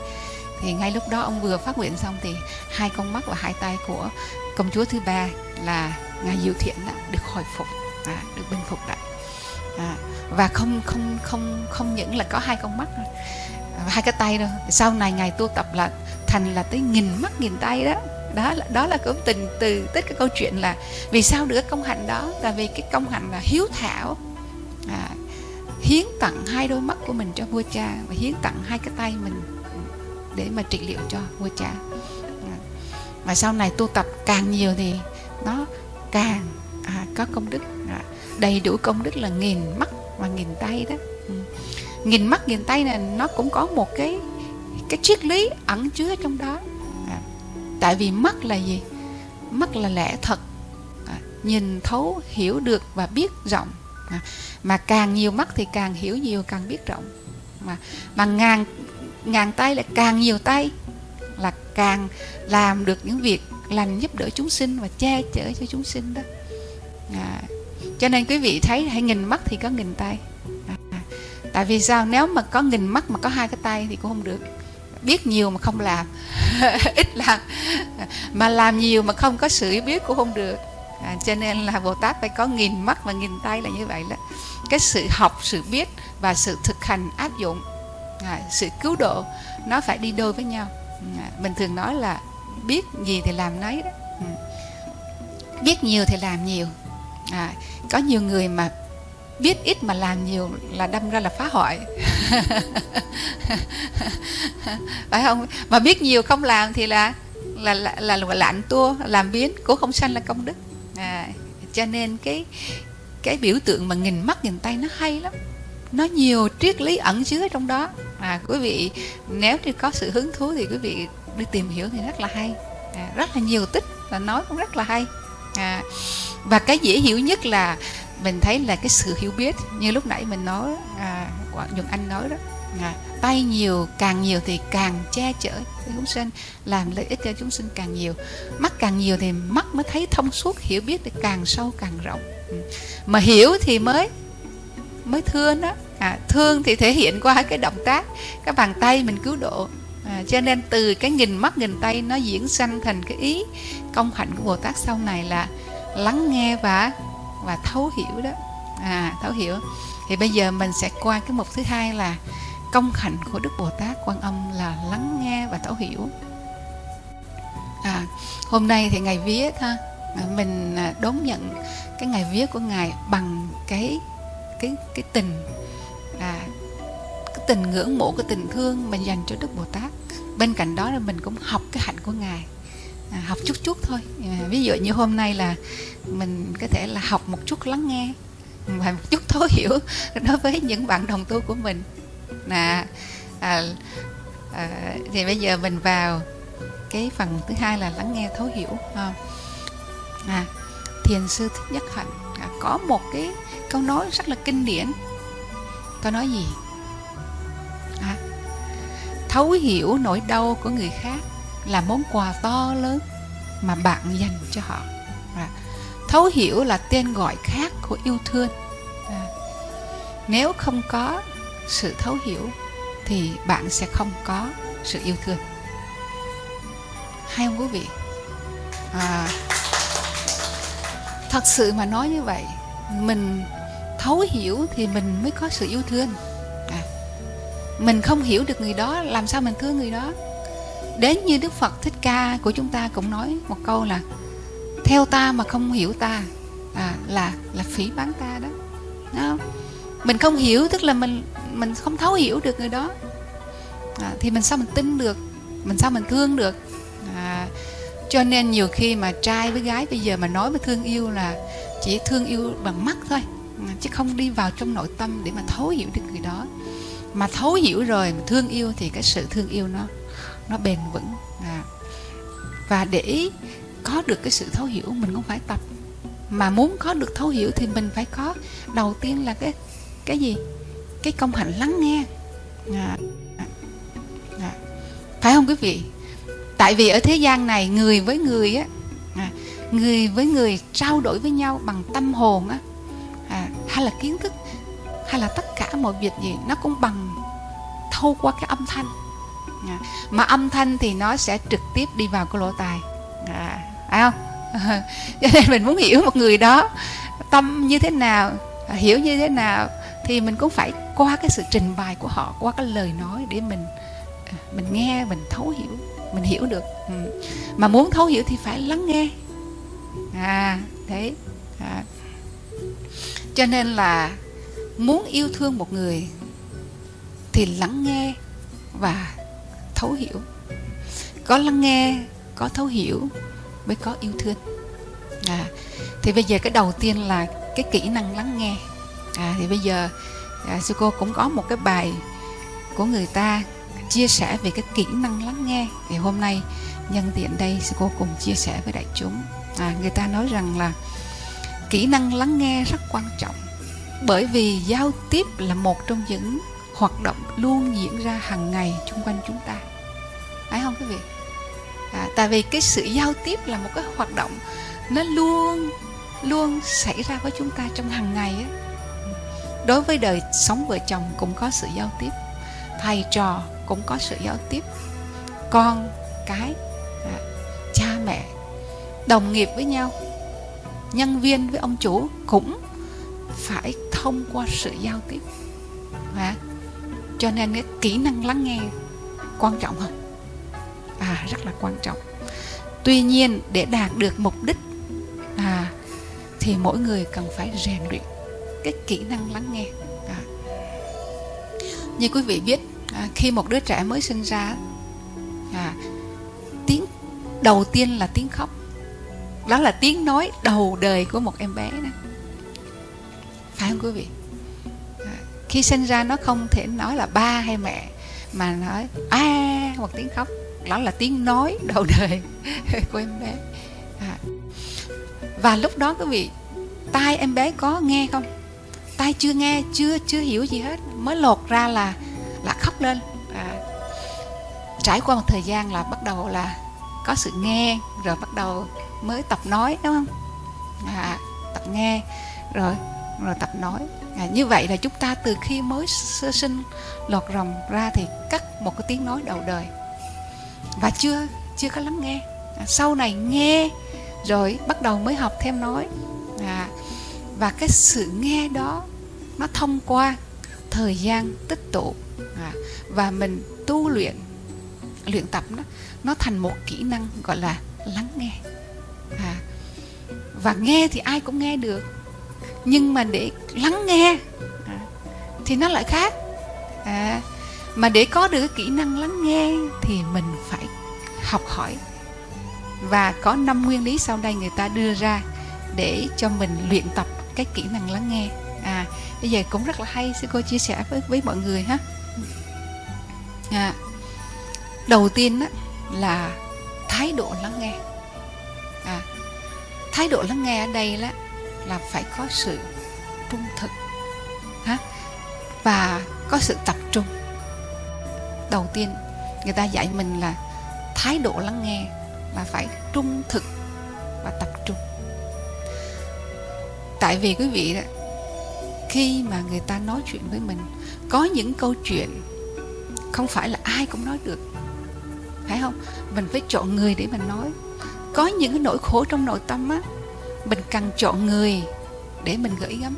Thì ngay lúc đó ông vừa phát nguyện xong thì hai con mắt và hai tay của công chúa thứ ba là ngài diệu thiện đã được hồi phục à, được bình phục lại. À, và không không không không những là có hai con mắt à, hai cái tay đâu. Sau này ngài tu tập là thành là tới nghìn mắt nghìn tay đó. Đó là đó là cũng tình từ tích cái câu chuyện là vì sao được công hạnh đó? Là vì cái công hạnh là hiếu thảo à, hiến tặng hai đôi mắt của mình cho vua cha và hiến tặng hai cái tay mình để mà trị liệu cho vua cha. À, và sau này tu tập càng nhiều thì nó càng à, có công đức à, đầy đủ công đức là nghìn mắt và nghìn tay đó. Ừ. nghìn mắt nghìn tay này nó cũng có một cái cái triết lý ẩn chứa trong đó. À, tại vì mắt là gì? Mắt là lẽ thật. À, nhìn thấu hiểu được và biết rộng. À, mà càng nhiều mắt thì càng hiểu nhiều càng biết rộng. Mà mà ngàn ngàn tay là càng nhiều tay là càng làm được những việc lành giúp đỡ chúng sinh và che chở cho chúng sinh đó. À, cho nên quý vị thấy hay nghìn mắt thì có nghìn tay. À, tại vì sao? Nếu mà có nghìn mắt mà có hai cái tay thì cũng không được. Biết nhiều mà không làm. <laughs> Ít làm. Mà làm nhiều mà không có sự biết cũng không được. À, cho nên là bồ tát phải có nghìn mắt và nghìn tay là như vậy đó. Cái sự học sự biết và sự thực hành áp dụng à, sự cứu độ nó phải đi đôi với nhau. À, mình thường nói là biết gì thì làm nấy đó. Ừ. biết nhiều thì làm nhiều. À, có nhiều người mà biết ít mà làm nhiều là đâm ra là phá hoại. <laughs> Phải không? Mà biết nhiều không làm thì là là là, là, là lạnh tua làm biến cố không sanh là công đức. À, cho nên cái cái biểu tượng mà nghìn mắt nghìn tay nó hay lắm. Nó nhiều triết lý ẩn chứa trong đó. À quý vị nếu như có sự hứng thú thì quý vị đi tìm hiểu thì rất là hay. À, rất là nhiều tích và nói cũng rất là hay. À, và cái dễ hiểu nhất là mình thấy là cái sự hiểu biết. Như lúc nãy mình nói à, Nhật Anh nói đó à, tay nhiều càng nhiều thì càng che chở cho chúng sinh làm lợi ích cho chúng sinh càng nhiều. Mắt càng nhiều thì mắt mới thấy thông suốt hiểu biết thì càng sâu càng rộng. Ừ. Mà hiểu thì mới mới thương đó. À, thương thì thể hiện qua cái động tác cái bàn tay mình cứu độ à, cho nên từ cái nghìn mắt nghìn tay nó diễn sanh thành cái ý công hạnh của bồ tát sau này là lắng nghe và và thấu hiểu đó. À thấu hiểu. Thì bây giờ mình sẽ qua cái mục thứ hai là công hạnh của đức bồ tát quan âm là lắng nghe và thấu hiểu. À, hôm nay thì ngày viết ha à, mình à, đón nhận cái ngày viết của ngài bằng cái cái cái tình à, tình ngưỡng mộ cái tình thương mình dành cho đức bồ tát. Bên cạnh đó là mình cũng học cái hạnh của ngài. À, học chút chút thôi. À, ví dụ như hôm nay là mình có thể là học một chút lắng nghe và một chút thấu hiểu <laughs> đối với những bạn đồng tu của mình. Là à, à, thì bây giờ mình vào cái phần thứ hai là lắng nghe thấu hiểu à, à, thiền sư thích nhất hạnh à, có một cái câu nói rất là kinh điển. Câu nói gì? À, thấu hiểu nỗi đau của người khác là món quà to lớn mà bạn dành cho họ. À, thấu hiểu là tên gọi khác của yêu thương. À, nếu không có sự thấu hiểu thì bạn sẽ không có sự yêu thương. Hay không quý vị? À, thật sự mà nói như vậy mình thấu hiểu thì mình mới có sự yêu thương mình không hiểu được người đó làm sao mình thương người đó? Đến như đức phật thích ca của chúng ta cũng nói một câu là theo ta mà không hiểu ta à, là là phỉ bán ta đó. Đúng không? mình không hiểu tức là mình mình không thấu hiểu được người đó. À, thì mình sao mình tin được? Mình sao mình thương được? À, cho nên nhiều khi mà trai với gái bây giờ mà nói với thương yêu là chỉ thương yêu bằng mắt thôi chứ không đi vào trong nội tâm để mà thấu hiểu được người đó mà thấu hiểu rồi mà thương yêu thì cái sự thương yêu nó nó bền vững à. và để có được cái sự thấu hiểu mình cũng phải tập mà muốn có được thấu hiểu thì mình phải có đầu tiên là cái cái gì cái công hạnh lắng nghe à. À. phải không quý vị tại vì ở thế gian này người với người á à, người với người trao đổi với nhau bằng tâm hồn á à, hay là kiến thức hay là tất cả mọi việc gì nó cũng bằng thâu qua cái âm thanh. Dạ. Mà âm thanh thì nó sẽ trực tiếp đi vào cái lỗ tai. À, phải không? <laughs> Cho nên mình muốn hiểu một người đó tâm như thế nào hiểu như thế nào thì mình cũng phải qua cái sự trình bày của họ qua cái lời nói để mình à, mình nghe mình thấu hiểu mình hiểu được. Ừ. mà muốn thấu hiểu thì phải lắng nghe. À thế. À. cho nên là muốn yêu thương một người thì lắng nghe và thấu hiểu. Có lắng nghe có thấu hiểu mới có yêu thương. À, thì bây giờ cái đầu tiên là cái kỹ năng lắng nghe. À, thì bây giờ à, sư cô cũng có một cái bài của người ta chia sẻ về cái kỹ năng lắng nghe. Thì hôm nay nhân tiện đây sư cô cùng chia sẻ với đại chúng. À, người ta nói rằng là kỹ năng lắng nghe rất quan trọng bởi vì giao tiếp là một trong những hoạt động luôn diễn ra hàng ngày chung quanh chúng ta. Phải không quý vị? À, tại vì cái sự giao tiếp là một cái hoạt động nó luôn luôn xảy ra với chúng ta trong hàng ngày á. Đối với đời sống vợ chồng cũng có sự giao tiếp thầy trò cũng có sự giao tiếp con cái à, cha mẹ đồng nghiệp với nhau nhân viên với ông chủ cũng phải thông qua sự giao tiếp. Và cho nên cái kỹ năng lắng nghe quan trọng không à rất là quan trọng. Tuy nhiên để đạt được mục đích à thì mỗi người cần phải rèn luyện cái kỹ năng lắng nghe. À. như quý vị biết à, khi một đứa trẻ mới sinh ra à, tiếng đầu tiên là tiếng khóc. Đó là tiếng nói đầu đời của một em bé đó phải không quý vị à, khi sinh ra nó không thể nói là ba hay mẹ mà nói a hoặc tiếng khóc đó là tiếng nói <laughs> đầu đời của em bé à. và lúc đó quý vị tai em bé có nghe không tai chưa nghe chưa chưa hiểu gì hết mới lột ra là là khóc lên à. trải qua một thời gian là bắt đầu là có sự nghe rồi bắt đầu mới tập nói đúng không à, tập nghe rồi rồi tập nói. À, như vậy là chúng ta từ khi mới sơ sinh lọt rồng ra thì cắt một cái tiếng nói đầu đời. Và chưa chưa có lắng nghe. À, sau này nghe rồi bắt đầu mới học thêm nói. À, và cái sự nghe đó nó thông qua thời gian tích tụ. À, và mình tu luyện luyện tập nó nó thành một kỹ năng gọi là lắng nghe. À, và nghe thì ai cũng nghe được nhưng mà để lắng nghe à, thì nó lại khác. À, mà để có được cái kỹ năng lắng nghe thì mình phải học hỏi. Và có năm nguyên lý sau đây người ta đưa ra để cho mình luyện tập cái kỹ năng lắng nghe. À bây giờ cũng rất là hay sư cô chia sẻ với với mọi người ha. À, đầu tiên á, là thái độ lắng nghe. À, thái độ lắng nghe ở đây là là phải có sự trung thực, ha? Và có sự tập trung. Đầu tiên, người ta dạy mình là thái độ lắng nghe là phải trung thực và tập trung. Tại vì quý vị đó, khi mà người ta nói chuyện với mình, có những câu chuyện không phải là ai cũng nói được, phải không? Mình phải chọn người để mình nói. Có những cái nỗi khổ trong nội tâm á mình cần chọn người để mình gửi gắm.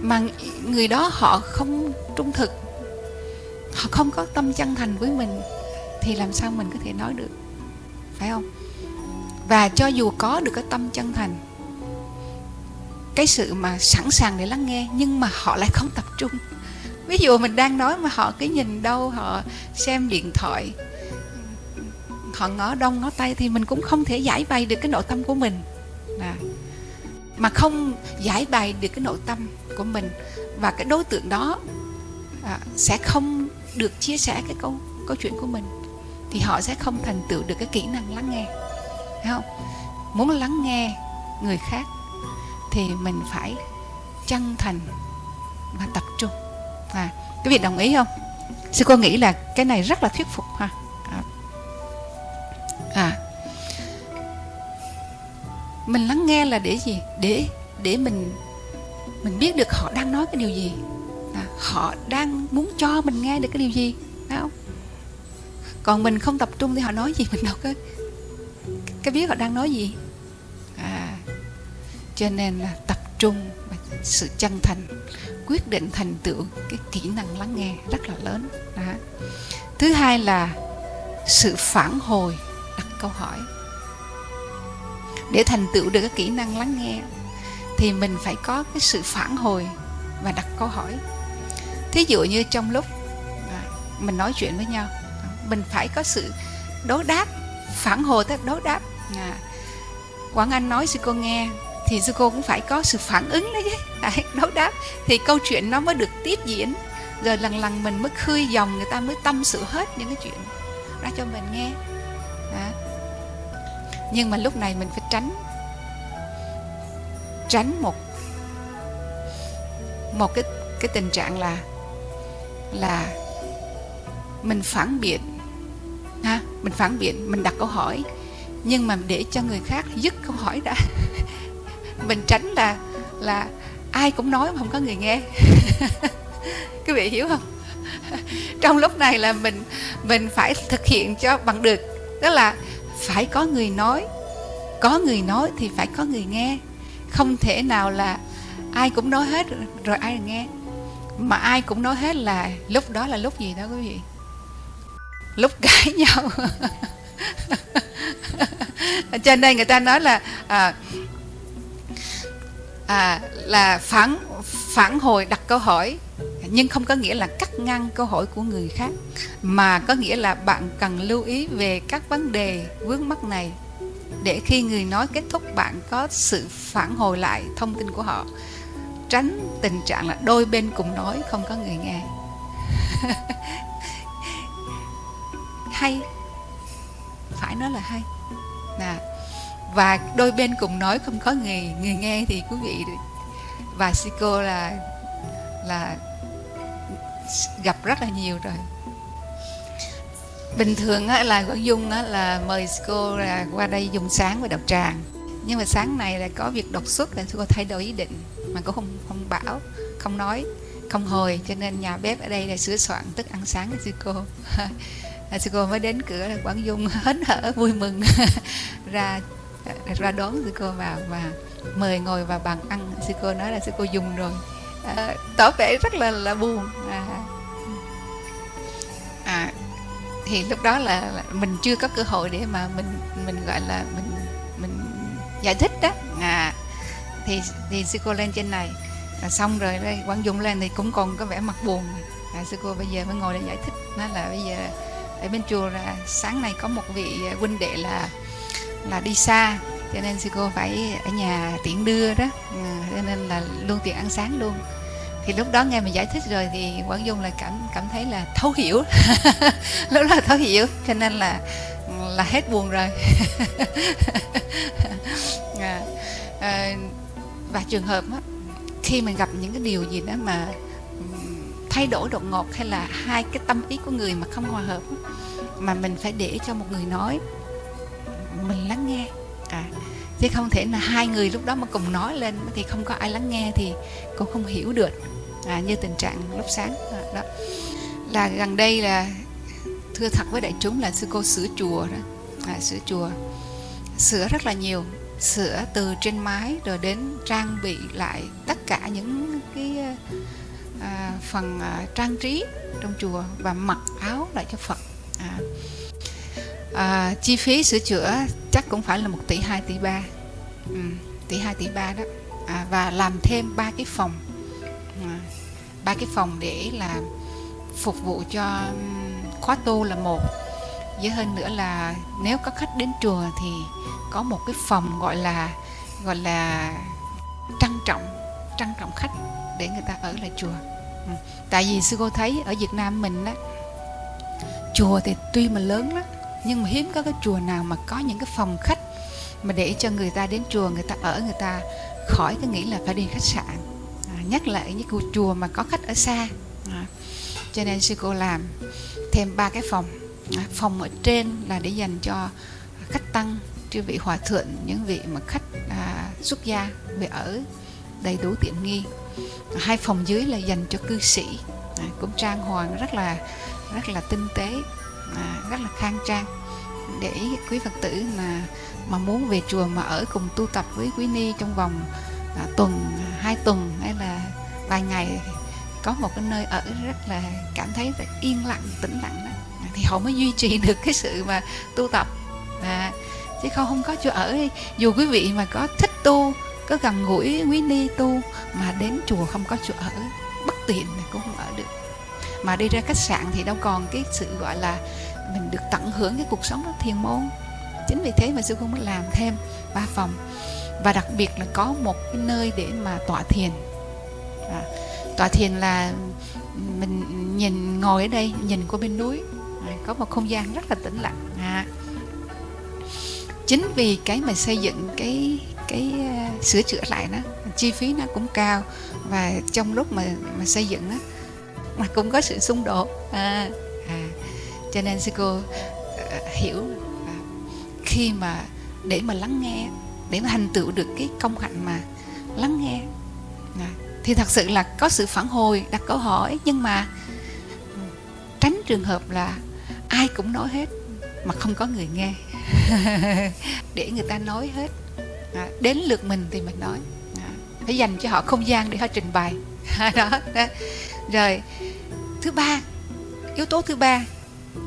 Mà người đó họ không trung thực. Họ không có tâm chân thành với mình thì làm sao mình có thể nói được? Phải không? Và cho dù có được cái tâm chân thành, cái sự mà sẵn sàng để lắng nghe nhưng mà họ lại không tập trung. Ví dụ mình đang nói mà họ cứ nhìn đâu, họ xem điện thoại, họ ngó đông ngó tay thì mình cũng không thể giải bày được cái nội tâm của mình à. mà không giải bày được cái nội tâm của mình. Và cái đối tượng đó à, sẽ không được chia sẻ cái câu câu chuyện của mình. Thì họ sẽ không thành tựu được cái kỹ năng lắng nghe. Thấy không? Muốn lắng nghe người khác thì mình phải chân thành và tập trung. À quý vị đồng ý không? Sư cô nghĩ là cái này rất là thuyết phục ha. Mình lắng nghe là để gì? Để để mình mình biết được họ đang nói cái điều gì. À, họ đang muốn cho mình nghe được cái điều gì phải không? Còn mình không tập trung thì họ nói gì mình đâu có cái biết họ đang nói gì. À cho nên là tập trung và sự chân thành quyết định thành tựu cái kỹ năng lắng nghe rất là lớn. Đó. thứ hai là sự phản hồi đặt câu hỏi để thành tựu được cái kỹ năng lắng nghe thì mình phải có cái sự phản hồi và đặt câu hỏi. Thí dụ như trong lúc mình nói chuyện với nhau mình phải có sự đối đáp phản hồi tới đối đáp. À, quảng anh nói sư cô nghe thì sư cô cũng phải có sự phản ứng đấy chứ. <laughs> Đấy, đối đáp. Thì câu chuyện nó mới được tiếp diễn. Rồi lần lần mình mới khơi dòng người ta mới tâm sự hết những cái chuyện ra cho mình nghe. À nhưng mà lúc này mình phải tránh. Tránh một một cái cái tình trạng là là mình phản biện. Ha, mình phản biện, mình đặt câu hỏi. Nhưng mà để cho người khác dứt câu hỏi đã. <laughs> Mình tránh là là ai cũng nói mà không có người nghe. <laughs> Quý vị hiểu không? <laughs> Trong lúc này là mình mình phải thực hiện cho bằng được. Tức là phải có người nói. Có người nói thì phải có người nghe. Không thể nào là ai cũng nói hết rồi ai nghe. Mà ai cũng nói hết là lúc đó là lúc gì đó quý vị? Lúc cãi <laughs> nhau. Cho nên người ta nói là à, à, là phản phản hồi đặt câu hỏi nhưng không có nghĩa là cắt ngang câu hỏi của người khác, mà có nghĩa là bạn cần lưu ý về các vấn đề vướng mắc này để khi người nói kết thúc bạn có sự phản hồi lại thông tin của họ, tránh tình trạng là đôi bên cùng nói không có người nghe. <laughs> Hay. Phải nói là hay. Nè và đôi bên cùng nói không có người người nghe thì quý vị, và Sico là là gặp rất là nhiều rồi. Bình thường á, là Quảng Dung á, là mời cô là qua đây dùng sáng và đọc tràng. Nhưng mà sáng này là có việc đột xuất là cô thay đổi ý định mà cũng không không bảo không nói không hồi. Cho nên nhà bếp ở đây là sửa soạn thức ăn sáng cho sư cô. <laughs> À, sư cô mới đến cửa là quảng dung hớn hở vui mừng. <laughs> Ra ra đón sư cô vào và mời ngồi vào bàn ăn. Sư cô nói là sư cô dùng rồi à, tỏ vẻ rất là là buồn. À, à thì lúc đó là, là mình chưa có cơ hội để mà mình mình gọi là mình mình giải thích đó. À thì thì sư cô lên trên này. À, xong rồi đây quang dung lên thì cũng còn có vẻ mặt buồn. À, sư cô bây giờ mới ngồi để giải thích. Nói là bây giờ ở bên chùa là sáng nay có một vị huynh đệ là là đi xa cho nên sư cô phải ở nhà tiện đưa đó. À, cho nên là luôn tiện ăn sáng luôn. Thì lúc đó nghe mình giải thích rồi thì quảng dung là cảm cảm thấy là thấu hiểu. <laughs> Lúc đó là thấu hiểu cho nên là là hết buồn rồi. À, <laughs> à, và trường hợp á, khi mình gặp những cái điều gì đó mà thay đổi đột ngột hay là hai cái tâm ý của người mà không hòa hợp mà mình phải để cho một người nói mình lắng nghe à, chứ không thể là hai người lúc đó mà cùng nói lên thì không có ai lắng nghe thì cũng không hiểu được. À, như tình trạng lúc sáng à, đó. Là gần đây là thưa thật với đại chúng là sư cô sửa chùa đó. À, sửa chùa. Sửa rất là nhiều. Sửa từ trên mái rồi đến trang bị lại tất cả những cái à, phần à, trang trí trong chùa và mặc áo lại cho Phật. À, à, chi phí sửa chữa chắc cũng phải là một tỷ hai tỷ ba. Ừ, tỷ hai tỷ ba đó. À, và làm thêm ba cái phòng. À, ba à, cái phòng để là phục vụ cho khóa tu là một. Với hơn nữa là nếu có khách đến chùa thì có một cái phòng gọi là gọi là trang trọng trang trọng khách để người ta ở lại chùa. Ừ. tại vì sư cô thấy ở Việt Nam mình á chùa thì tuy mà lớn lắm nhưng mà hiếm có cái chùa nào mà có những cái phòng khách mà để cho người ta đến chùa người ta ở người ta khỏi cái nghĩ là phải đi khách sạn. À, nhắc lại những chùa mà có khách ở xa. À, cho nên sư cô làm thêm ba cái phòng. À, phòng ở trên là để dành cho khách tăng chư vị hòa thượng những vị mà khách à, xuất gia về ở đầy đủ tiện nghi. À, hai phòng dưới là dành cho cư sĩ. À, cũng trang hoàng rất là rất là tinh tế à, rất là khang trang. Để quý phật tử mà mà muốn về chùa mà ở cùng tu tập với quý ni trong vòng à, tuần à, hai tuần hay là vài ngày có một cái nơi ở rất là cảm thấy rất yên lặng tĩnh lặng đó. À, thì họ mới duy trì <laughs> được cái sự mà tu tập. À, chứ không không có chỗ ở dù quý vị mà có thích tu có gần gũi quý ni tu mà đến chùa không có chỗ ở bất tiện cũng không ở được mà đi ra khách sạn thì đâu còn cái sự gọi là mình được tận hưởng cái cuộc sống đó thiền môn. Chính vì thế mà sư cô mới làm thêm ba phòng. Và đặc biệt là có một cái nơi để mà tọa thiền. À, tọa thiền là mình nhìn ngồi ở đây nhìn qua bên núi. À, có một không gian rất là tĩnh lặng. À, chính vì cái mà xây dựng cái cái uh, sửa chữa lại đó chi phí nó cũng cao. Và trong lúc mà mà xây dựng đó mà cũng có sự xung đột. À, à, cho nên sư cô uh, hiểu uh, khi mà để mà lắng nghe để mà thành tựu được cái công hạnh mà lắng nghe à, thì thật sự là có sự phản hồi đặt câu hỏi. Nhưng mà tránh trường hợp là ai cũng nói hết mà không có người nghe. <laughs> Để người ta nói hết. À, đến lượt mình thì mình nói. À, phải dành cho họ không gian để họ trình bày. <laughs> Đó, đó rồi, thứ ba, yếu tố thứ ba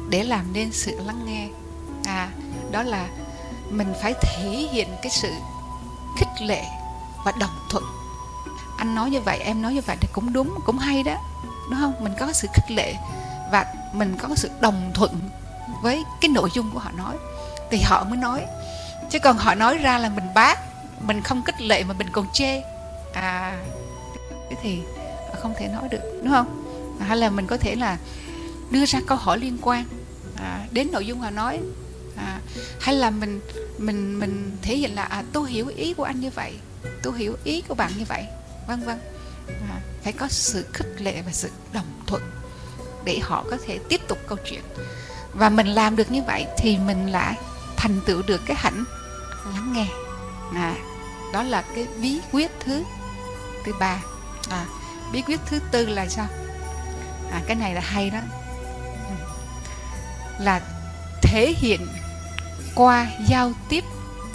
để làm nên sự lắng nghe. À đó là mình phải thể hiện cái sự khích lệ và đồng thuận. Anh nói như vậy, em nói như vậy thì cũng đúng, cũng hay đó, đúng không? Mình có sự khích lệ và mình có sự đồng thuận với cái nội dung của họ nói. Thì họ mới nói, chứ còn họ nói ra là mình bác, mình không khích lệ mà mình còn chê. À thế thì không thể nói được đúng không? Hay là mình có thể là đưa ra câu hỏi liên quan à, đến nội dung họ nói à, hay là mình mình mình thể hiện là à, tôi hiểu ý của anh như vậy tôi hiểu ý của bạn như vậy vân vân. À, phải có sự khích lệ và sự đồng thuận để họ có thể tiếp tục câu chuyện. Và mình làm được như vậy thì mình lại thành tựu được cái hạnh lắng nghe. À, đó là cái bí quyết thứ thứ ba. À, bí quyết thứ tư là sao? À, cái này là hay đó. Là thể hiện qua giao tiếp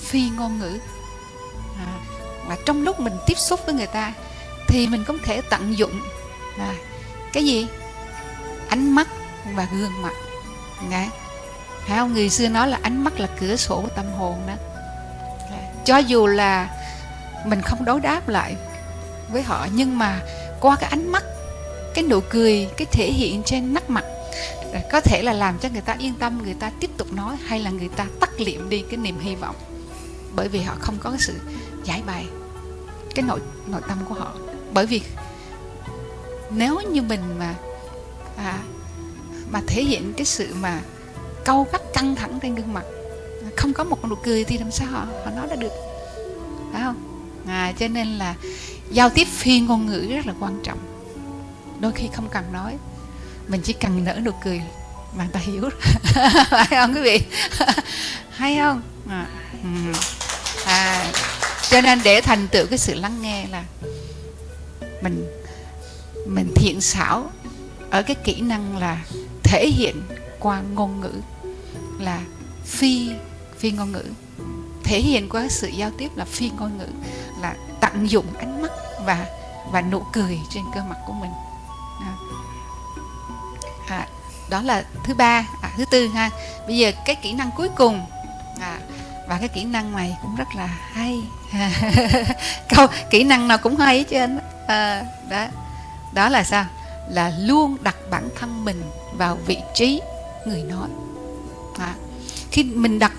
phi ngôn ngữ. À, mà trong lúc mình tiếp xúc với người ta thì mình có thể tận dụng à, cái gì? Ánh mắt và gương mặt. Nghe. Phải không? Người xưa nói là ánh mắt là cửa sổ của tâm hồn đó. Cho dù là mình không đối đáp lại với họ Nhưng mà qua cái ánh mắt, cái nụ cười, cái thể hiện trên nắc mặt. Có thể là làm cho người ta yên tâm, người ta tiếp tục nói Hay là người ta tắt liệm đi cái niềm hy vọng. Bởi vì họ không có cái sự giải bày cái nội nội tâm của họ. Bởi vì nếu như mình mà à, mà thể hiện cái sự mà câu gắt căng thẳng trên gương mặt không có một nụ cười thì làm sao họ họ nói ra được? Phải không? À, cho nên là giao tiếp phi ngôn ngữ rất là quan trọng. Đôi khi không cần nói. Mình chỉ cần nở nụ cười mà người ta hiểu. <laughs> Phải không quý vị? <laughs> Hay không? À, à, cho nên để thành tựu cái sự lắng nghe là mình mình thiện xảo ở cái kỹ năng là thể hiện qua ngôn ngữ là phi phi ngôn ngữ. Thể hiện qua sự giao tiếp là phi ngôn ngữ là tận dụng ánh mắt và và nụ cười trên cơ mặt của mình. À, à, đó là thứ ba à, thứ tư ha. Bây giờ cái kỹ năng cuối cùng à, và cái kỹ năng này cũng rất là hay. <laughs> Câu kỹ năng nào cũng hay hết trơn à, đó đó là sao? Là luôn đặt bản thân mình vào vị trí người nói. À, khi mình đặt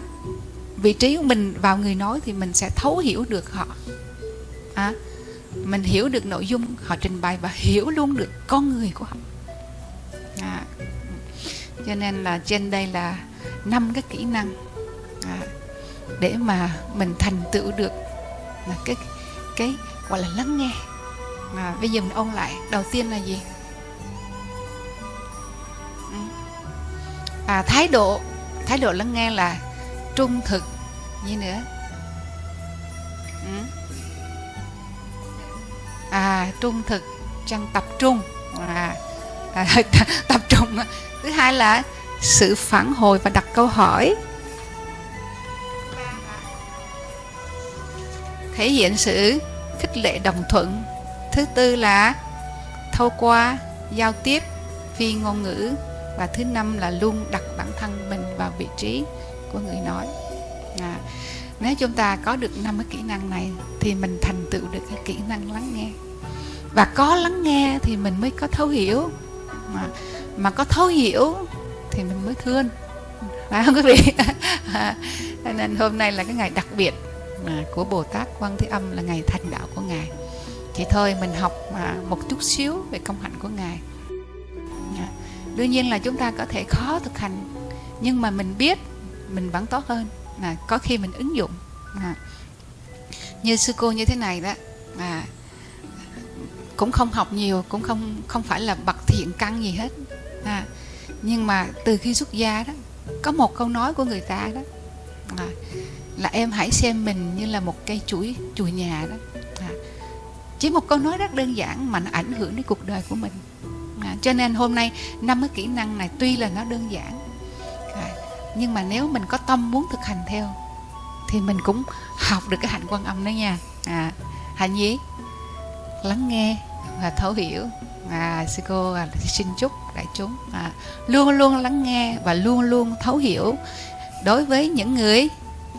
vị trí của mình vào người nói thì mình sẽ thấu hiểu được họ. À, mình hiểu được nội dung họ trình bày và hiểu luôn được con người của họ. À, cho nên là trên đây là năm cái kỹ năng à, để mà mình thành tựu được là cái cái gọi là lắng nghe. À, bây giờ mình ôn lại đầu tiên là gì? À, thái độ thái độ lắng nghe là trung thực. Như nữa? Ừ à trung thực trong tập trung. À, à <laughs> tập trung. Thứ hai là sự phản hồi và đặt câu hỏi. Thể hiện sự khích lệ đồng thuận. Thứ tư là thâu qua giao tiếp phi ngôn ngữ. Và thứ năm là luôn đặt bản thân mình vào vị trí của người nói. À, nếu chúng ta có được năm cái kỹ năng này thì mình thành tựu được cái kỹ năng lắng nghe. Và có lắng nghe thì mình mới có thấu hiểu. Mà mà có thấu hiểu thì mình mới thương. Phải không quý vị? <laughs> Nên hôm nay là cái ngày đặc biệt của Bồ Tát Quan Thế Âm là ngày thành đạo của ngài. Thì thôi mình học à, một chút xíu về công hạnh của ngài. Dạ. Đương nhiên là chúng ta có thể khó thực hành, nhưng mà mình biết mình vẫn tốt hơn là có khi mình ứng dụng. À, như sư cô như thế này đó à, cũng không học nhiều cũng không không phải là bậc thiện căn gì hết. À, nhưng mà từ khi xuất gia đó có một câu nói của người ta đó à, là em hãy xem mình như là một cây chuỗi chùi nhà đó. À, chỉ một câu nói rất đơn giản mà nó ảnh hưởng đến cuộc đời của mình. À, cho nên hôm nay năm cái kỹ năng này tuy là nó đơn giản nhưng mà nếu mình có tâm muốn thực hành theo thì mình cũng học được cái hạnh quan âm đó nha. À, hạnh gì? Lắng nghe và thấu hiểu. À, sư cô à, xin chúc đại chúng à, luôn luôn lắng nghe và luôn luôn thấu hiểu. Đối với những người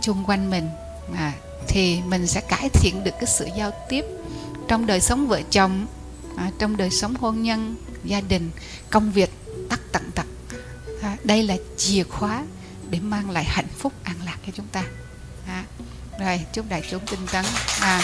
chung quanh mình à, thì mình sẽ cải thiện được cái sự giao tiếp trong đời sống vợ chồng à, trong đời sống hôn nhân gia đình công việc tắc tận tật. À, đây là chìa khóa để mang lại hạnh phúc an lạc cho chúng ta. À, rồi chúc đại chúng tinh tấn. À,